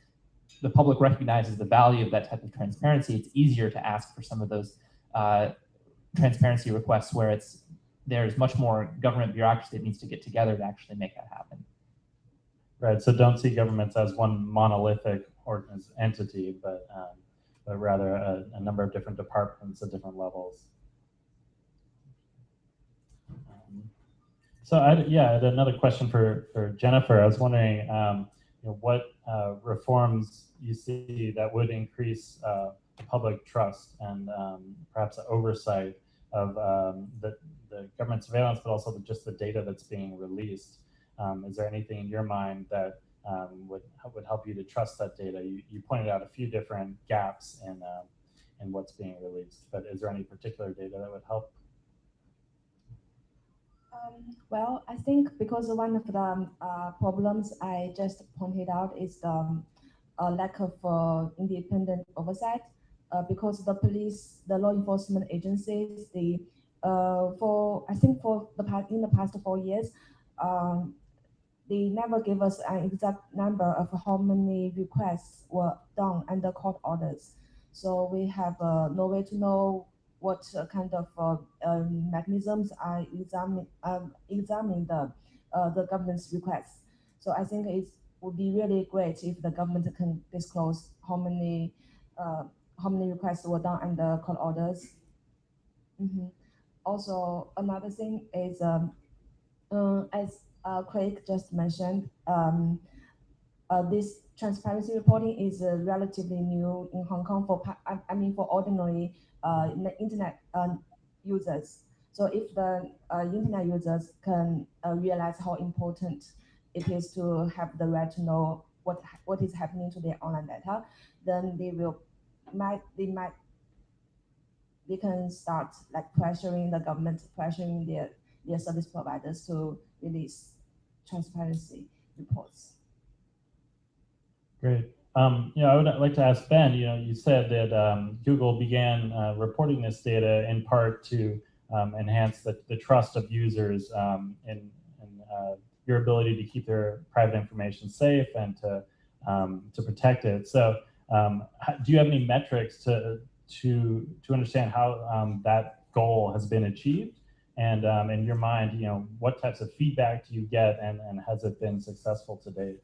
the public recognizes the value of that type of transparency, it's easier to ask for some of those uh, transparency requests where it's there's much more government bureaucracy that needs to get together to actually make that happen. Right. So don't see governments as one monolithic entity, but um, but rather a, a, number of different departments at different levels. Um, so I, yeah, I had another question for for Jennifer. I was wondering, um, you know, what uh, reforms you see that would increase uh, public trust and um, perhaps oversight of um, the the government surveillance, but also the, just the data that's being released. Um, is there anything in your mind that um, would would help you to trust that data? You, you pointed out a few different gaps in uh, in what's being released, but is there any particular data that would help? Um, well, I think because one of the um, uh, problems I just pointed out is the um, uh, lack of uh, independent oversight. Uh, because the police, the law enforcement agencies, the uh, for I think for the past in the past four years, um, they never give us an exact number of how many requests were done under court orders. So we have uh, no way to know what uh, kind of uh, um, mechanisms are examining um, examining the uh, the government's requests. So I think it would be really great if the government can disclose how many uh, how many requests were done under court orders. Mhm. Also, another thing is um, uh, as Craig just mentioned, um, uh, this transparency reporting is uh, relatively new in Hong Kong for I, mean for ordinary uh, internet users. So if the uh, internet users can uh, realize how important it is to have the right to know what what is happening to their online data, then they will might they might they can start like pressuring the government, pressuring their their service providers to release transparency reports. Great. Um, you know, I would like to ask Ben, you know, you said that um, Google began uh, reporting this data in part to um, enhance the, the trust of users um, in, in uh, your ability to keep their private information safe and to, um, to protect it. So um, do you have any metrics to, to, to understand how um, that goal has been achieved? And um, in your mind, you know, what types of feedback do you get and, and has it been successful to date?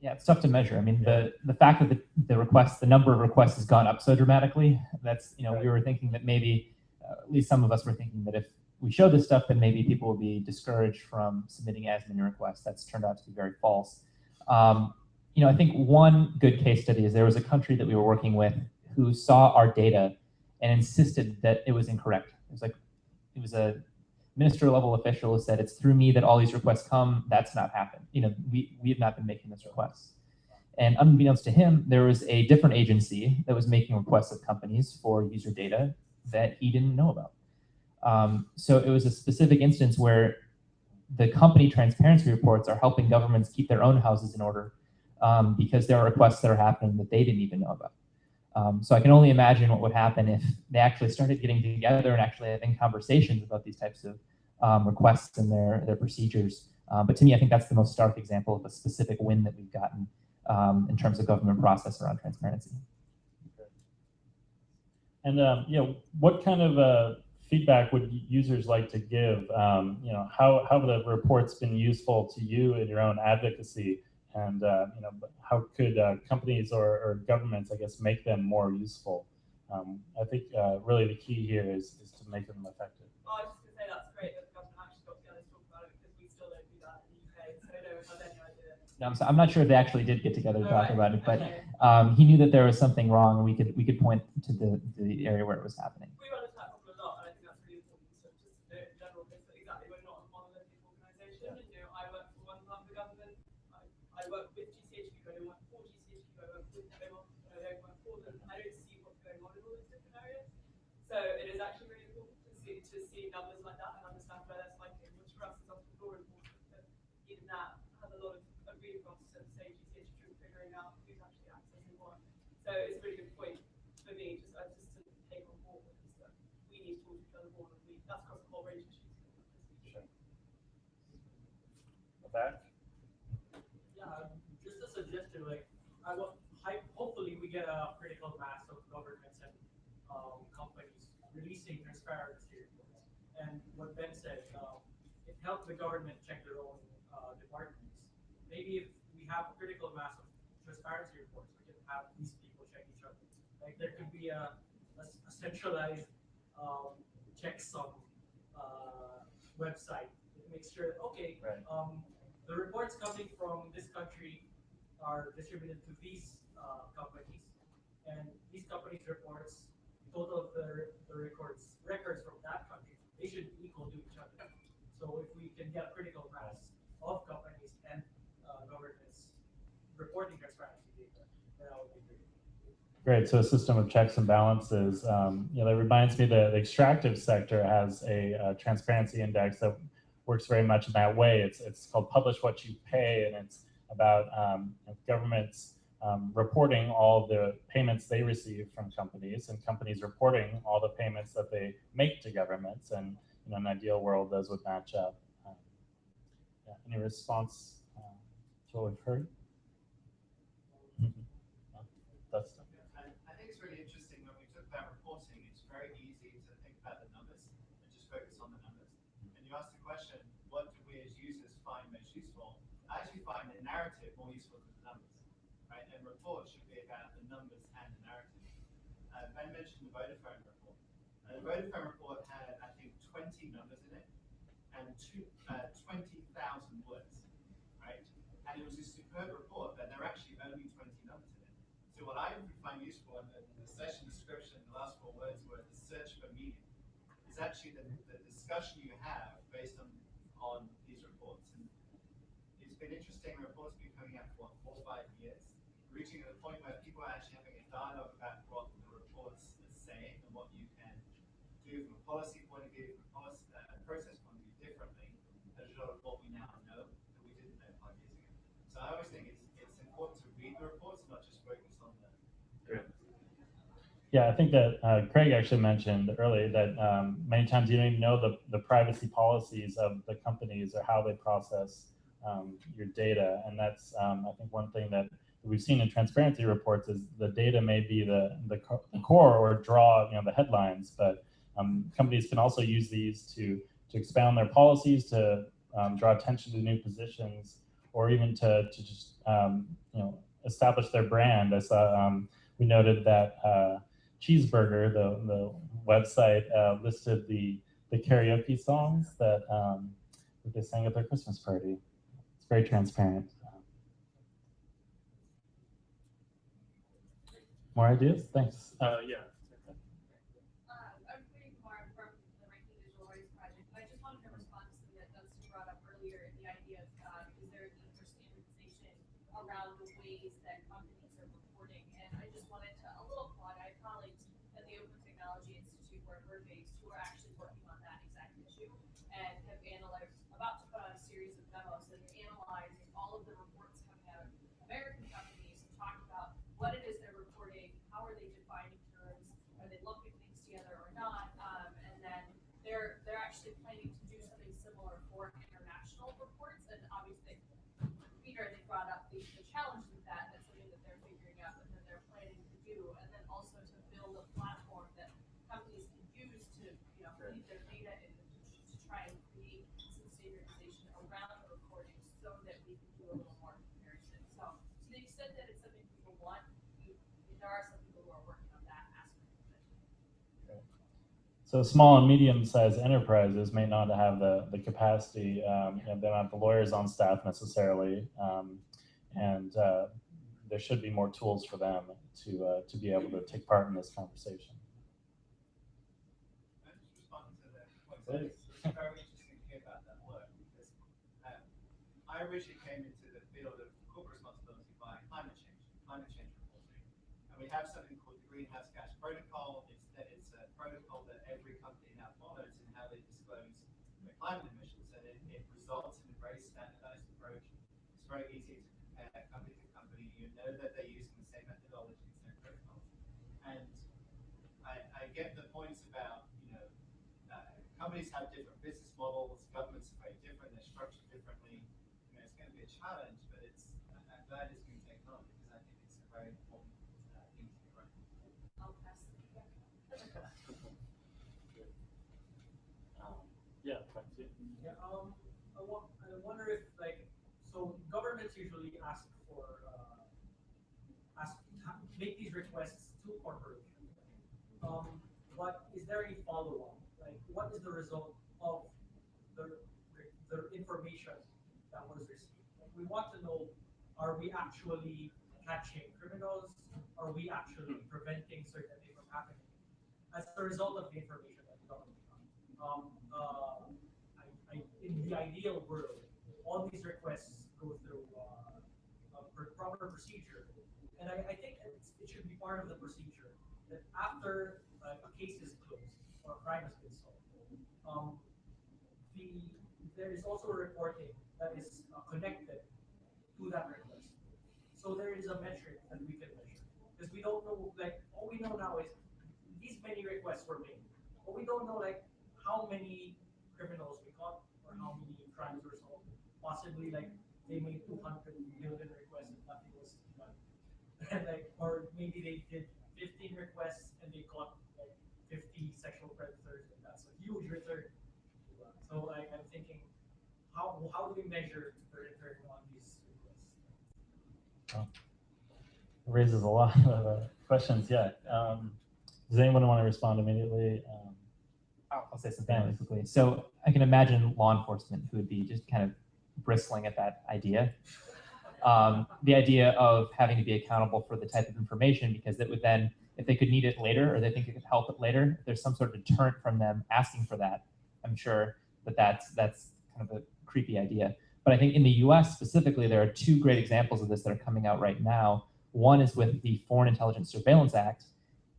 Yeah, it's tough to measure. I mean, the the fact that the, the requests, the number of requests has gone up so dramatically, that's, you know, we were thinking that maybe, uh, at least some of us were thinking that if we show this stuff, then maybe people will be discouraged from submitting as many requests. That's turned out to be very false. Um, you know, I think one good case study is there was a country that we were working with who saw our data and insisted that it was incorrect. It was like, it was a minister level official who said, it's through me that all these requests come. That's not happened. You know, we, we have not been making those requests. And unbeknownst to him, there was a different agency that was making requests of companies for user data that he didn't know about. Um, so it was a specific instance where the company transparency reports are helping governments keep their own houses in order um, because there are requests that are happening that they didn't even know about. Um, so I can only imagine what would happen if they actually started getting together and actually having conversations about these types of um, requests and their their procedures. Uh, but to me, I think that's the most stark example of a specific win that we've gotten um, in terms of government process around transparency. And um, you know, what kind of uh, feedback would users like to give? Um, you know, how how have the reports been useful to you in your own advocacy? And uh, you know, how could uh, companies or, or governments, I guess, make them more useful? Um, I think uh, really the key here is is to make them effective. Oh, I was just gonna say that's great that the government actually got together to talk about it because we still don't do that in the UK, so I don't have any idea. No, I'm, so, I'm not sure if they actually did get together to talk Alright, about it, but okay. um, he knew that there was something wrong, and we could we could point to the the area where it was happening. We run into that problem a lot, and I think that's really important. So just to know in general, because exactly we're not a monolithic organisation. And, you know, I work for one part of the government. I, I work with GCHQ. I don't work for GCHQ. I work with them. I don't work for them. I don't see what's going on in all these different areas. So it is actually really important to see to see numbers like that and understand where that's like which for us is often more important. But even that has a lot of agreed across to say GCHQ figuring out who's actually accessing what. So it's a really good point for me, just uh, just to take on board with is that we need to talk to each other more, and we that's across the whole range of issues. Back. Yeah, just a suggestion, like, I want, hopefully we get a critical mass of governments and, um, companies releasing transparency reports. And what Ben said, um, it helped the government check their own, uh, departments. Maybe if we have a critical mass of transparency reports, we can have these people check each other. Like, there could be a a centralized, um, checksum, uh, website that makes sure, okay, Right. um, the reports coming from this country are distributed to these uh, companies, and these companies' reports, total of the, the records records from that country, they should be equal to each other. So if we can get critical mass of companies and uh, governments reporting transparency data, then that would be great. Great. So a system of checks and balances. Um, you know, that reminds me that the extractive sector has a, uh transparency index that works very much in that way. It's it's called Publish What You Pay, and it's about um, governments um, reporting all the payments they receive from companies, and companies reporting all the payments that they make to governments. And in an ideal world, those would match up. Um, yeah. Any response uh, to what we've heard? That's I, I think it's really interesting when we talk about reporting, it's very easy to think about the numbers and just focus on the numbers. And you ask the question, what do we as users find most useful? I actually find the narrative more useful than reports should be about the numbers and the narrative. Uh, ben mentioned the Vodafone report. Uh, the Vodafone report had, I think, 20 numbers in it and uh, 20,000 words, right? And it was a superb report, but there are actually only 20 numbers in it. So what I find useful in the, the session description, the last four words were the search for meaning. Is actually the, the discussion you have based on on these reports. And it's been interesting. Reports have been coming out for what, four or five years, reaching at the point where people are actually having a dialogue about what the reports are saying and what you can do from a policy point of view, from a policy, uh, process point of view differently as a result of what we now know that we didn't know five years ago. So I always think it's, it's important to read the reports, not just focus on the. Yeah, I think that uh, Craig actually mentioned earlier that um, many times you don't even know the, the privacy policies of the companies or how they process um, your data. And that's, um, I think, one thing that we've seen in transparency reports is the data may be the, the, co- the core or draw you know, the headlines, but um, companies can also use these to, to expound their policies, to um, draw attention to new positions, or even to, to just um, you know, establish their brand. I saw um, we noted that uh, Cheezburger, the, the website, uh, listed the, the karaoke songs that, um, that they sang at their Christmas party. It's very transparent. More ideas? Thanks. Uh, yeah. Um, I'm Katie Kumar from the Ranking Digital Rights Project. I just wanted to respond to something that Dunstan brought up earlier in the idea of, uh, is there a need for standardization around the ways that companies are reporting? And I just wanted to, a little plug, I have colleagues at the Open Technology Institute where we're based who are actually working on that exact issue and have analyzed, about to put on a series of demos that are analyzing all of the reports coming out of American companies and talk about what it is they're reporting, how are they defining terms, are they lumping things together or not? Um, and then they're, they're actually planning to do something similar for international reports. And obviously, Peter, they brought up the, the challenge with that. That's something that they're figuring out and that they're planning to do. And then also to build a platform that companies can use to, you know, feed their data in to, to try and create some standardization around the reporting so that we can do a little more comparison. So to the extent that it's something people want, we, there are some people who are working on that aspect of it. So small and medium-sized enterprises may not have the, the capacity, um, they don't have the lawyers on staff necessarily. Um, and uh, there should be more tools for them to, uh, to be able to take part in this conversation. I um, originally came into the field of corporate responsibility by climate change, climate change reporting. And we have something called the Greenhouse Gas Protocol. It's that it's a protocol that every company now follows in how they disclose their climate emissions. And it, it results in a very standardized approach. It's very easy to compare company to company. You know that they're using the same methodology, same protocols. And I, I get the points about, you know, uh, companies have different business models, governments are very different, they're structured differently. You know, it's going to be a challenge, but it's, I- I'm glad it's being taken on because I think it's a very important uh, thing to be right. I'll pass the feedback. Um, yeah, Francie? Yeah, um, I I wonder if like, so governments usually ask for, uh, ask, make these requests to corporations. Um, but is there any follow-up? Like, what is the result of the, the information that was received? Like, we want to know, are we actually catching criminals? Are we actually preventing certain things from happening? As a result of the information that the government got. Um, uh, in the ideal world, all these requests go through, uh, a pr- proper procedure And I, I think it should be part of the procedure that after uh, a case is closed or a crime has been solved, um, the, there is also a reporting that is uh, connected to that request. So there is a metric that we can measure. Because we don't know, like, all we know now is these many requests were made. But we don't know, like, how many criminals we caught or how many crimes were solved. Possibly, like, they made 200 million requests and nothing was done. And like, or maybe they did 15 requests and they caught like 50 sexual predators, and that's a huge return. So I, I'm thinking, how, how do we measure the return on these requests? raises a lot of uh, questions. Yeah. Um, does anyone want to respond immediately? Um, I'll, say something really quickly. So I can imagine law enforcement who would be just kind of bristling at that idea. Um, the idea of having to be accountable for the type of information because it would then, if they could need it later or they think it could help it later, there's some sort of deterrent from them asking for that. I'm sure that that's that's kind of a creepy idea. But I think in the U.S. specifically, there are two great examples of this that are coming out right now. One is with the Foreign Intelligence Surveillance Act.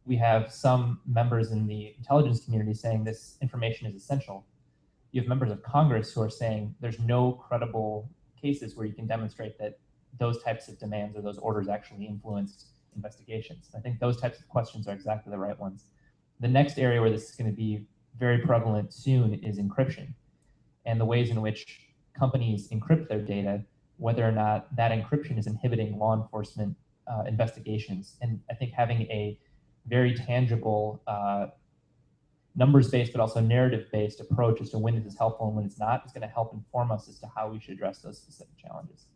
We have some members in the intelligence community saying this information is essential. You have members of Congress who are saying there's no credible cases where you can demonstrate that those types of demands or those orders actually influenced investigations. I think those types of questions are exactly the right ones. The next area where this is going to be very prevalent soon is encryption and the ways in which companies encrypt their data, whether or not that encryption is inhibiting law enforcement uh, investigations. And I think having a very tangible, uh, numbers-based, but also narrative-based approach as to when this is helpful and when it's not is going to help inform us as to how we should address those specific challenges.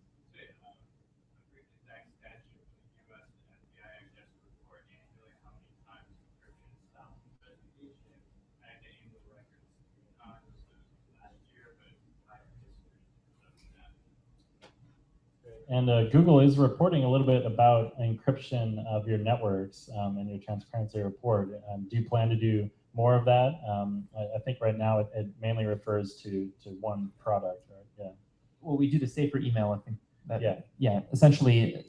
And uh, Google is reporting a little bit about encryption of your networks um, in your transparency report. Um, do you plan to do more of that? Um, I, I, think right now it, it, mainly refers to to one product, right? Yeah. Well, we do the safer email. I think. That, yeah. Yeah. Essentially,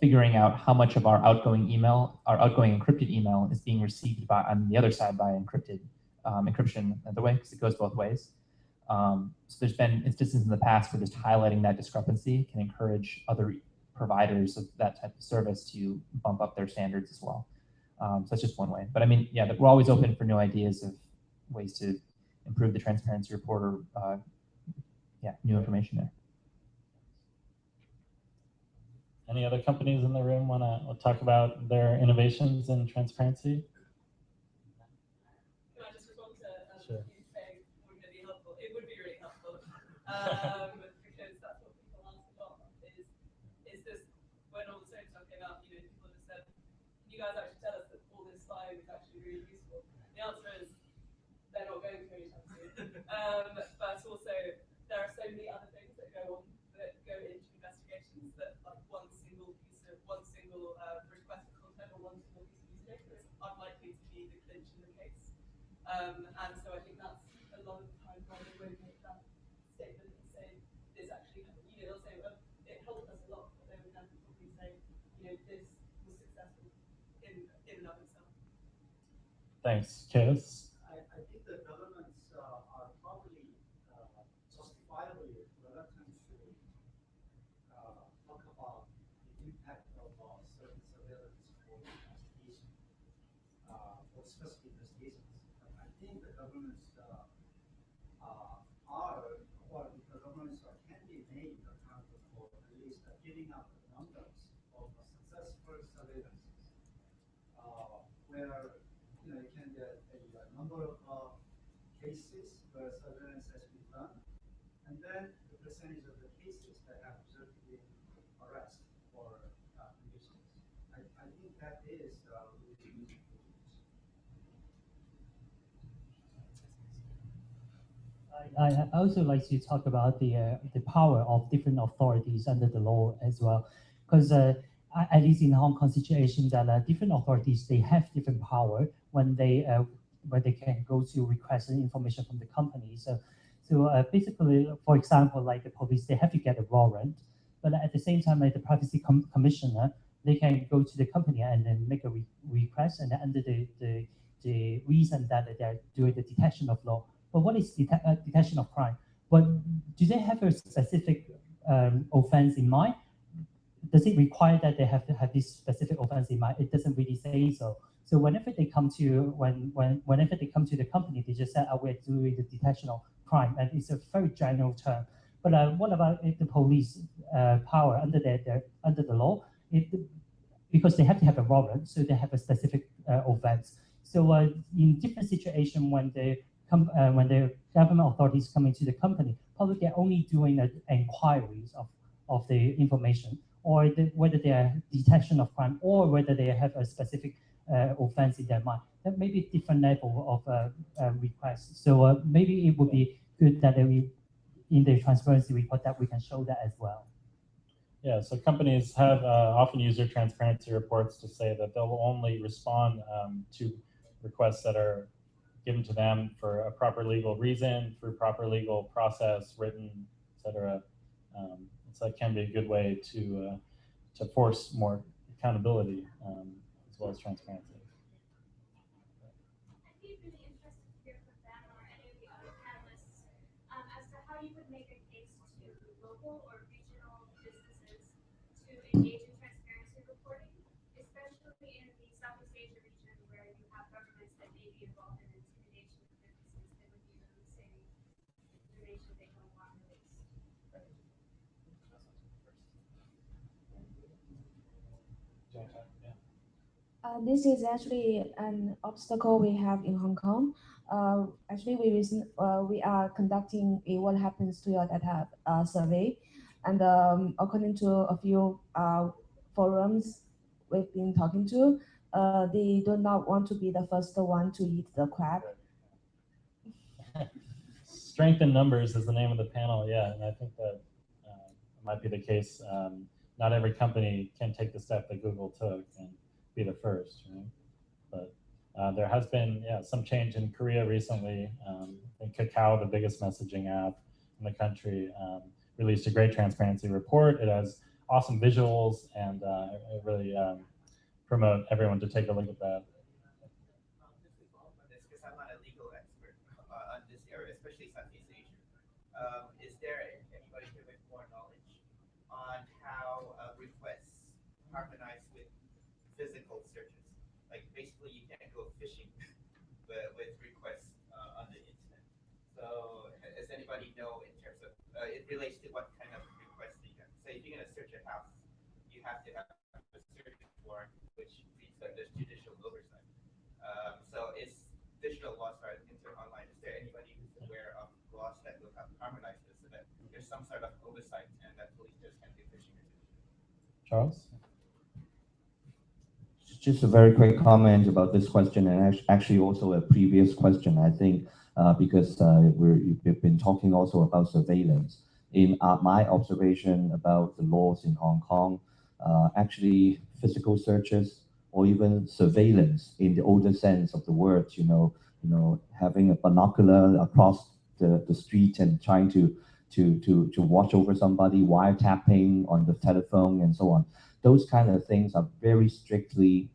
figuring out how much of our outgoing email, our outgoing encrypted email, is being received by on the other side by encrypted um, encryption the way because it goes both ways. Um, so there's been instances in the past where just highlighting that discrepancy can encourage other providers of that type of service to bump up their standards as well. Um, so that's just one way. But I mean, yeah, we're always open for new ideas of ways to improve the transparency report or uh, yeah, new information there. Any other companies in the room want to talk about their innovations in transparency? Um, because that's what people ask a lot is, is this, when all the same stuff came out, you know, people just said, can you guys actually tell us that all this spying is actually really useful? The answer is, they're not going to anytime soon. um, but also, there are so many other things that go on, that go into investigations that like one single piece of, one single uh, request for content or one single piece of use data is unlikely to be the clinch in the case. Um, and so I think that's a lot of the time why make that statement and say this actually, you know, they'll say, well, it helped us a lot, but they would then probably say, you know, this was successful in, in and of itself. Thanks, Chase. I, I think the governments uh, are probably uh, justifiably reluctant to uh, talk about the impact of uh, certain surveillance for investigation, uh, for specific investigations. I think the governments uh, uh, are or the governments are, can be made accountable for at least uh, giving out the numbers of uh, successful surveillance, uh, where you know you can get a, a number of uh, surveillance has been done, and then the percentage of the cases that have resulted in arrest or uh, convictions. I, I think that is uh, really. I, I also like to talk about the uh, the power of different authorities under the law as well, because uh, at least in Hong Kong situation that uh, different authorities they have different power when they when they can go to request information from the company. So so uh, basically, for example, like the police, they have to get a warrant, but at the same time, like the privacy com commissioner, they can go to the company and then make a re- request and under the, the, the reason that they're doing the detection of law. But what is dete- uh, detection of crime? But do they have a specific um, offense in mind? Does it require that they have to have this specific offense in mind? It doesn't really say so. So whenever they come to when when whenever they come to the company, they just say, "Oh, we're doing the detection of crime," and it's a very general term. But uh, what about the police uh, power under their, their under the law? It, because they have to have a warrant, so they have a specific uh, offense. So uh, in different situation, when the com- uh, when the government authorities come into the company, probably they're only doing uh, inquiries of, of the information, or the, whether they are detection of crime, or whether they have a specific uh, offense in their mind. That may be different level of uh, uh, requests. So maybe it would be good that we, in the transparency report, that we can show that as well. Yeah, so companies have uh, often used their transparency reports to say that they'll only respond um, to requests that are given to them for a proper legal reason, through proper legal process, written, et cetera. Um, so that can be a good way to uh, to force more accountability um, as well as transparency. I'd be really interested to hear from them or any of the other panelists um, as to how you would make a case to local or regional businesses to engage in transparency reporting, especially in the Southeast Asia region where you have governments that may be involved in intimidation of businesses that would be releasing information they don't want released. This is actually an obstacle we have in Hong Kong. Uh, actually, we recent, uh, we are conducting a what happens to your data uh, survey, and um, according to a few uh, forums we've been talking to, uh, they do not want to be the first one to eat the crab. Strength in numbers is the name of the panel, yeah, and I think that might be the case. Um, not every company can take the step that Google took and be the first, right? But uh, there has been, yeah, some change in Korea recently. Um, I Kakao, the biggest messaging app in the country, um, released a great transparency report. It has awesome visuals and uh, it really um, promote everyone to take a look at that. Harmonize physical searches? Like basically, you can't go fishing with, with requests uh, on the internet. So, does anybody know in terms of uh, it relates to what kind of requests you get? So, if you're going to search a house, you have to have a search warrant, which means that there's judicial oversight. Um, so is digital laws are into online, is there anybody who's aware of laws that will have harmonized this so that there's some sort of oversight and that police just can't do fishing Charles? Just a very quick comment about this question and actually also a previous question, I think, uh, because uh, we've been talking also about surveillance. In uh, my observation about the laws in Hong Kong, uh, actually physical searches or even surveillance in the older sense of the word, you know, you know, having a binocular across the, the street and trying to, to, to, to watch over somebody, wiretapping on the telephone and so on those kind of things are very strictly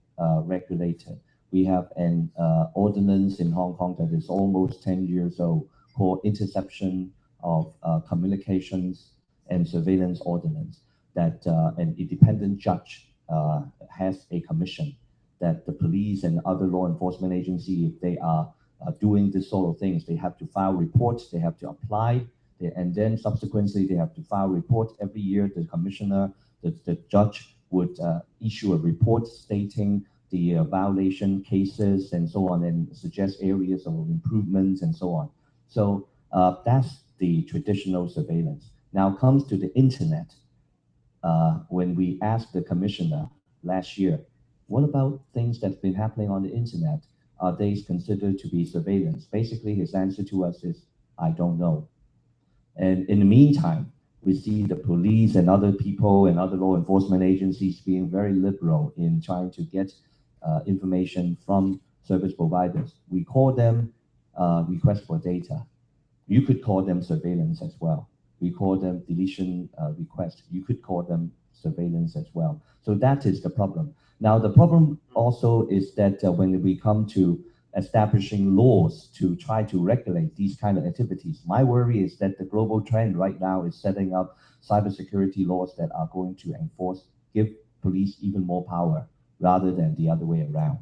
regulated. We have an uh, ordinance in Hong Kong that is almost 10 years old called Interception of uh, Communications and Surveillance Ordinance that uh, an independent judge uh, has a commission that the police and other law enforcement agency, if they are uh, doing this sort of things, they have to file reports, they have to apply, they, and then subsequently they have to file reports every year. The commissioner, the, the judge would uh, issue a report stating the uh, violation cases and so on and suggest areas of improvements and so on. So uh, that's the traditional surveillance. Now comes to the internet. When we asked the commissioner last year, what about things that's been happening on the internet? Are they considered to be surveillance? Basically, his answer to us is, I don't know. And in the meantime, we see the police and other people and other law enforcement agencies being very liberal in trying to get uh, information from service providers. We call them uh, request for data. You could call them surveillance as well. We call them deletion uh, request. You could call them surveillance as well. So that is the problem. Now, the problem also is that uh, when we come to establishing laws to try to regulate these kind of activities, my worry is that the global trend right now is setting up cybersecurity laws that are going to enforce, give police even more power rather than the other way around.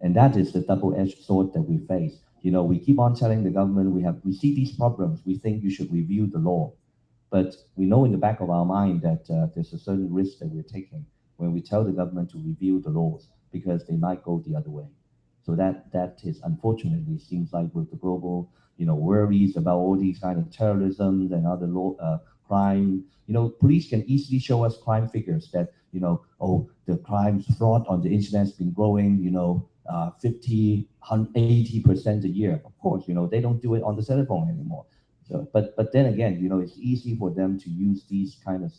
And that is the double-edged sword that we face. You know, we keep on telling the government we have we see these problems, we think you should review the law. But we know in the back of our mind that uh, there's a certain risk that we're taking when we tell the government to review the laws because they might go the other way. So that that is unfortunately seems like with the global, you know, worries about all these kind of terrorism and other law, uh, crime, you know, police can easily show us crime figures that, you know, oh, the crimes fraud on the internet has been growing, you know, uh, 50, 80% a year. Of course, you know, they don't do it on the cell phone anymore. So, but but then again, you know, it's easy for them to use these kind of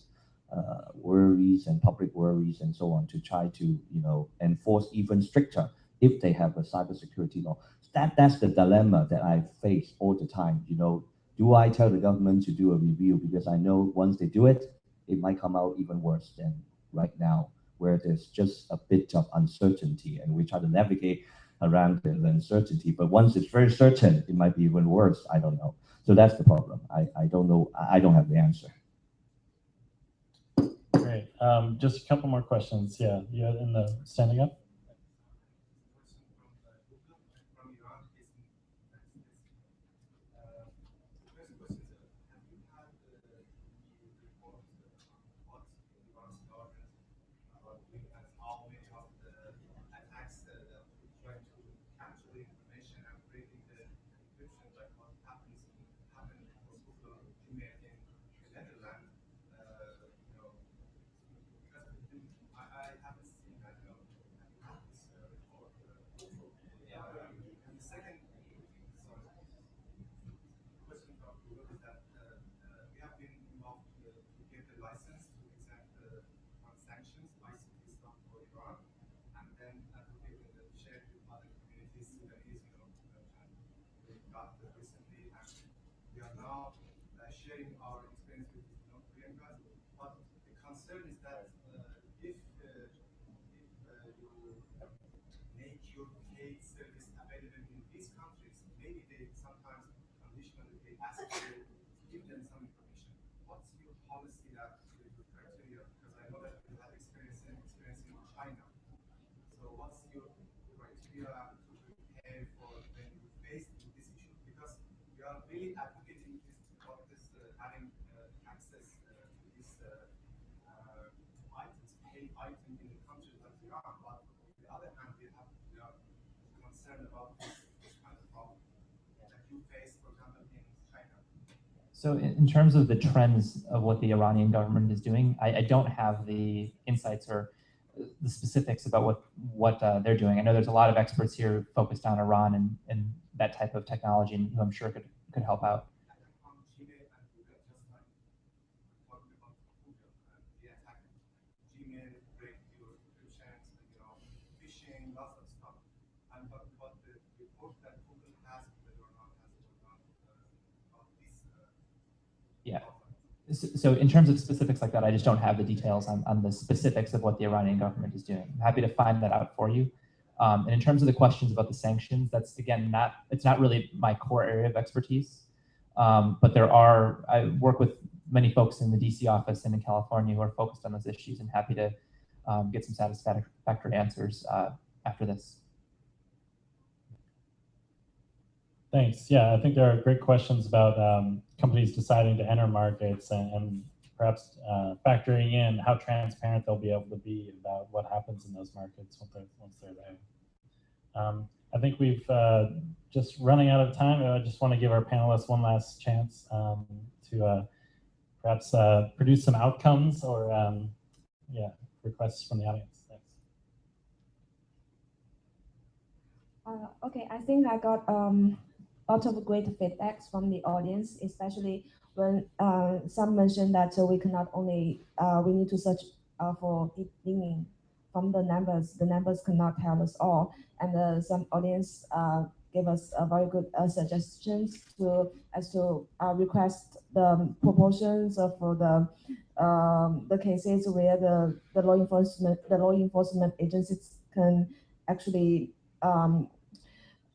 uh, worries and public worries and so on to try to, you know, enforce even stricter if they have a cybersecurity law. That that's the dilemma that I face all the time. You know, do I tell the government to do a review because I know once they do it, it might come out even worse than right now, where there's just a bit of uncertainty and we try to navigate around the uncertainty. But once it's very certain, it might be even worse. I don't know. So that's the problem. I, I don't know. I don't have the answer. Great. Um, just a couple more questions. Yeah, you in the standing up. So in, in, terms of the trends of what the Iranian government is doing, I, I don't have the insights or the specifics about what what uh, they're doing. I know there's a lot of experts here focused on Iran and, and that type of technology, and who I'm sure could could help out. So in terms of specifics like that, I just don't have the details on, on the specifics of what the Iranian government is doing. I'm happy to find that out for you. Um, and in terms of the questions about the sanctions, that's again not it's not really my core area of expertise. Um, but there are I work with many folks in the DC office and in California who are focused on those issues and happy to um, get some satisfactory answers uh, after this. Thanks. Yeah, I think there are great questions about um, companies deciding to enter markets and, and perhaps uh, factoring in how transparent they'll be able to be about what happens in those markets once they're, once they're there. Um, I think we've uh, just running out of time. I just want to give our panelists one last chance um, to uh, perhaps uh, produce some outcomes or um, yeah, requests from the audience. Thanks. Uh, okay, I think I got um, lot of great feedbacks from the audience, especially when uh, some mentioned that uh, we cannot only, uh, we need to search uh, for deep meaning from the numbers. The numbers cannot tell us all. And uh, some audience uh, gave us a very good suggestions to as to request the proportions of the um, the cases where the, the law enforcement the law enforcement agencies can actually um,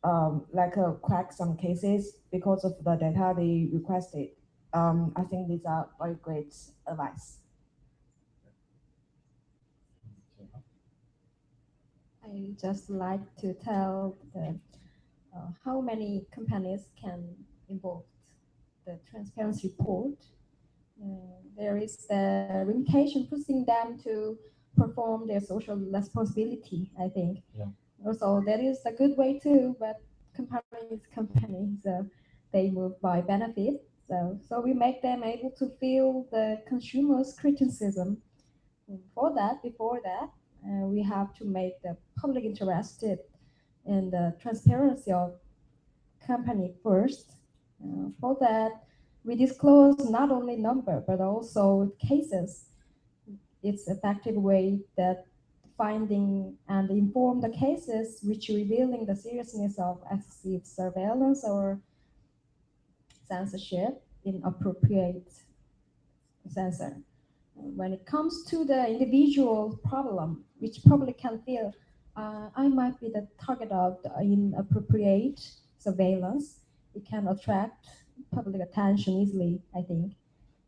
um, like uh, crack some cases because of the data they requested. Um, I think these are very great advice. I just like to tell the, uh, how many companies can involve the transparency report. Uh, there is the limitation pushing them to perform their social responsibility, I think. Yeah. Also, that is a good way too, but companies, companies, so they move by benefit. So, so we make them able to feel the consumer's criticism. For that, before that, uh, we have to make the public interested in the transparency of company first. Uh, for that, we disclose not only number but also cases. It's effective way that finding and inform the cases which revealing the seriousness of excessive surveillance or censorship in appropriate censor. When it comes to the individual problem, which probably can feel uh, I might be the target of the inappropriate surveillance, it can attract public attention easily, I think.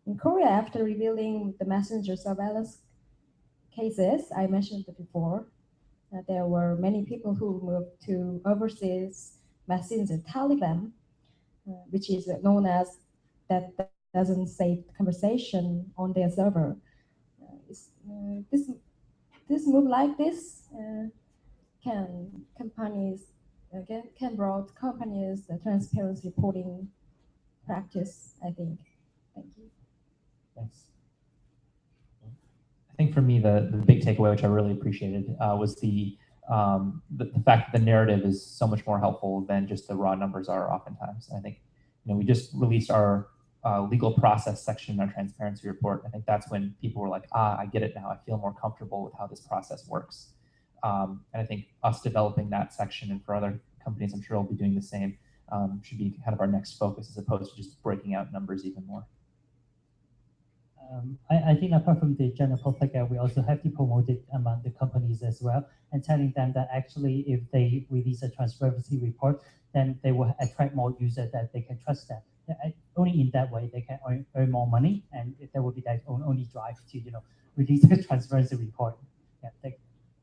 In Korea, after revealing the messenger surveillance cases I mentioned before, there were many people who moved to overseas messenger Telegram, uh, which is known as that doesn't save conversation on their server. Uh, uh, this this move like this uh, can companies again can brought companies the transparency reporting practice. I think. Thank you. Thanks. Think for me, the, the big takeaway, which I really appreciated, uh, was the, um, the, the fact that the narrative is so much more helpful than just the raw numbers are oftentimes. And I think, you know, we just released our uh, legal process section in our transparency report. I think that's when people were like, ah, I get it now. I feel more comfortable with how this process works. Um, and I think us developing that section and for other companies, I'm sure will be doing the same, um, should be kind of our next focus as opposed to just breaking out numbers even more. Um, I, I think apart from the general public, uh, we also have to promote it among the companies as well and telling them that actually if they release a transparency report, then they will attract more users that they can trust them. Uh, only in that way they can earn, earn more money and that will be their own, only drive to you know release a transparency report. Yeah, thank.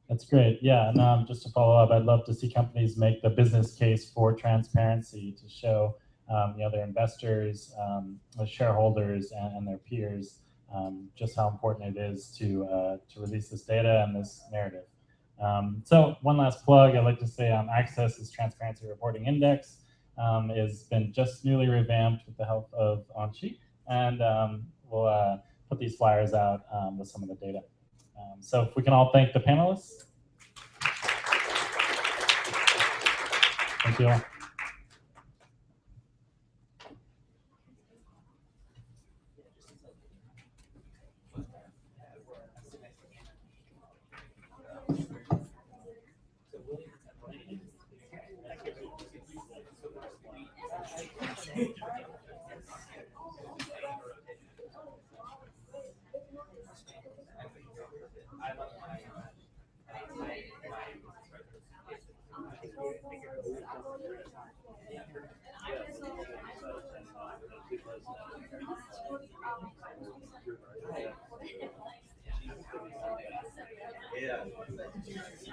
That's great. Yeah, and um, just to follow up, I'd love to see companies make the business case for transparency to show um, you know their investors, um, the shareholders, and, and their peers um, just how important it is to uh, to release this data and this narrative. Um, so one last plug, I'd like to say um, Access's Transparency Reporting Index um, has been just newly revamped with the help of Anchi, and um, we'll uh, put these flyers out um, with some of the data. Um, so if we can all thank the panelists. Thank you all.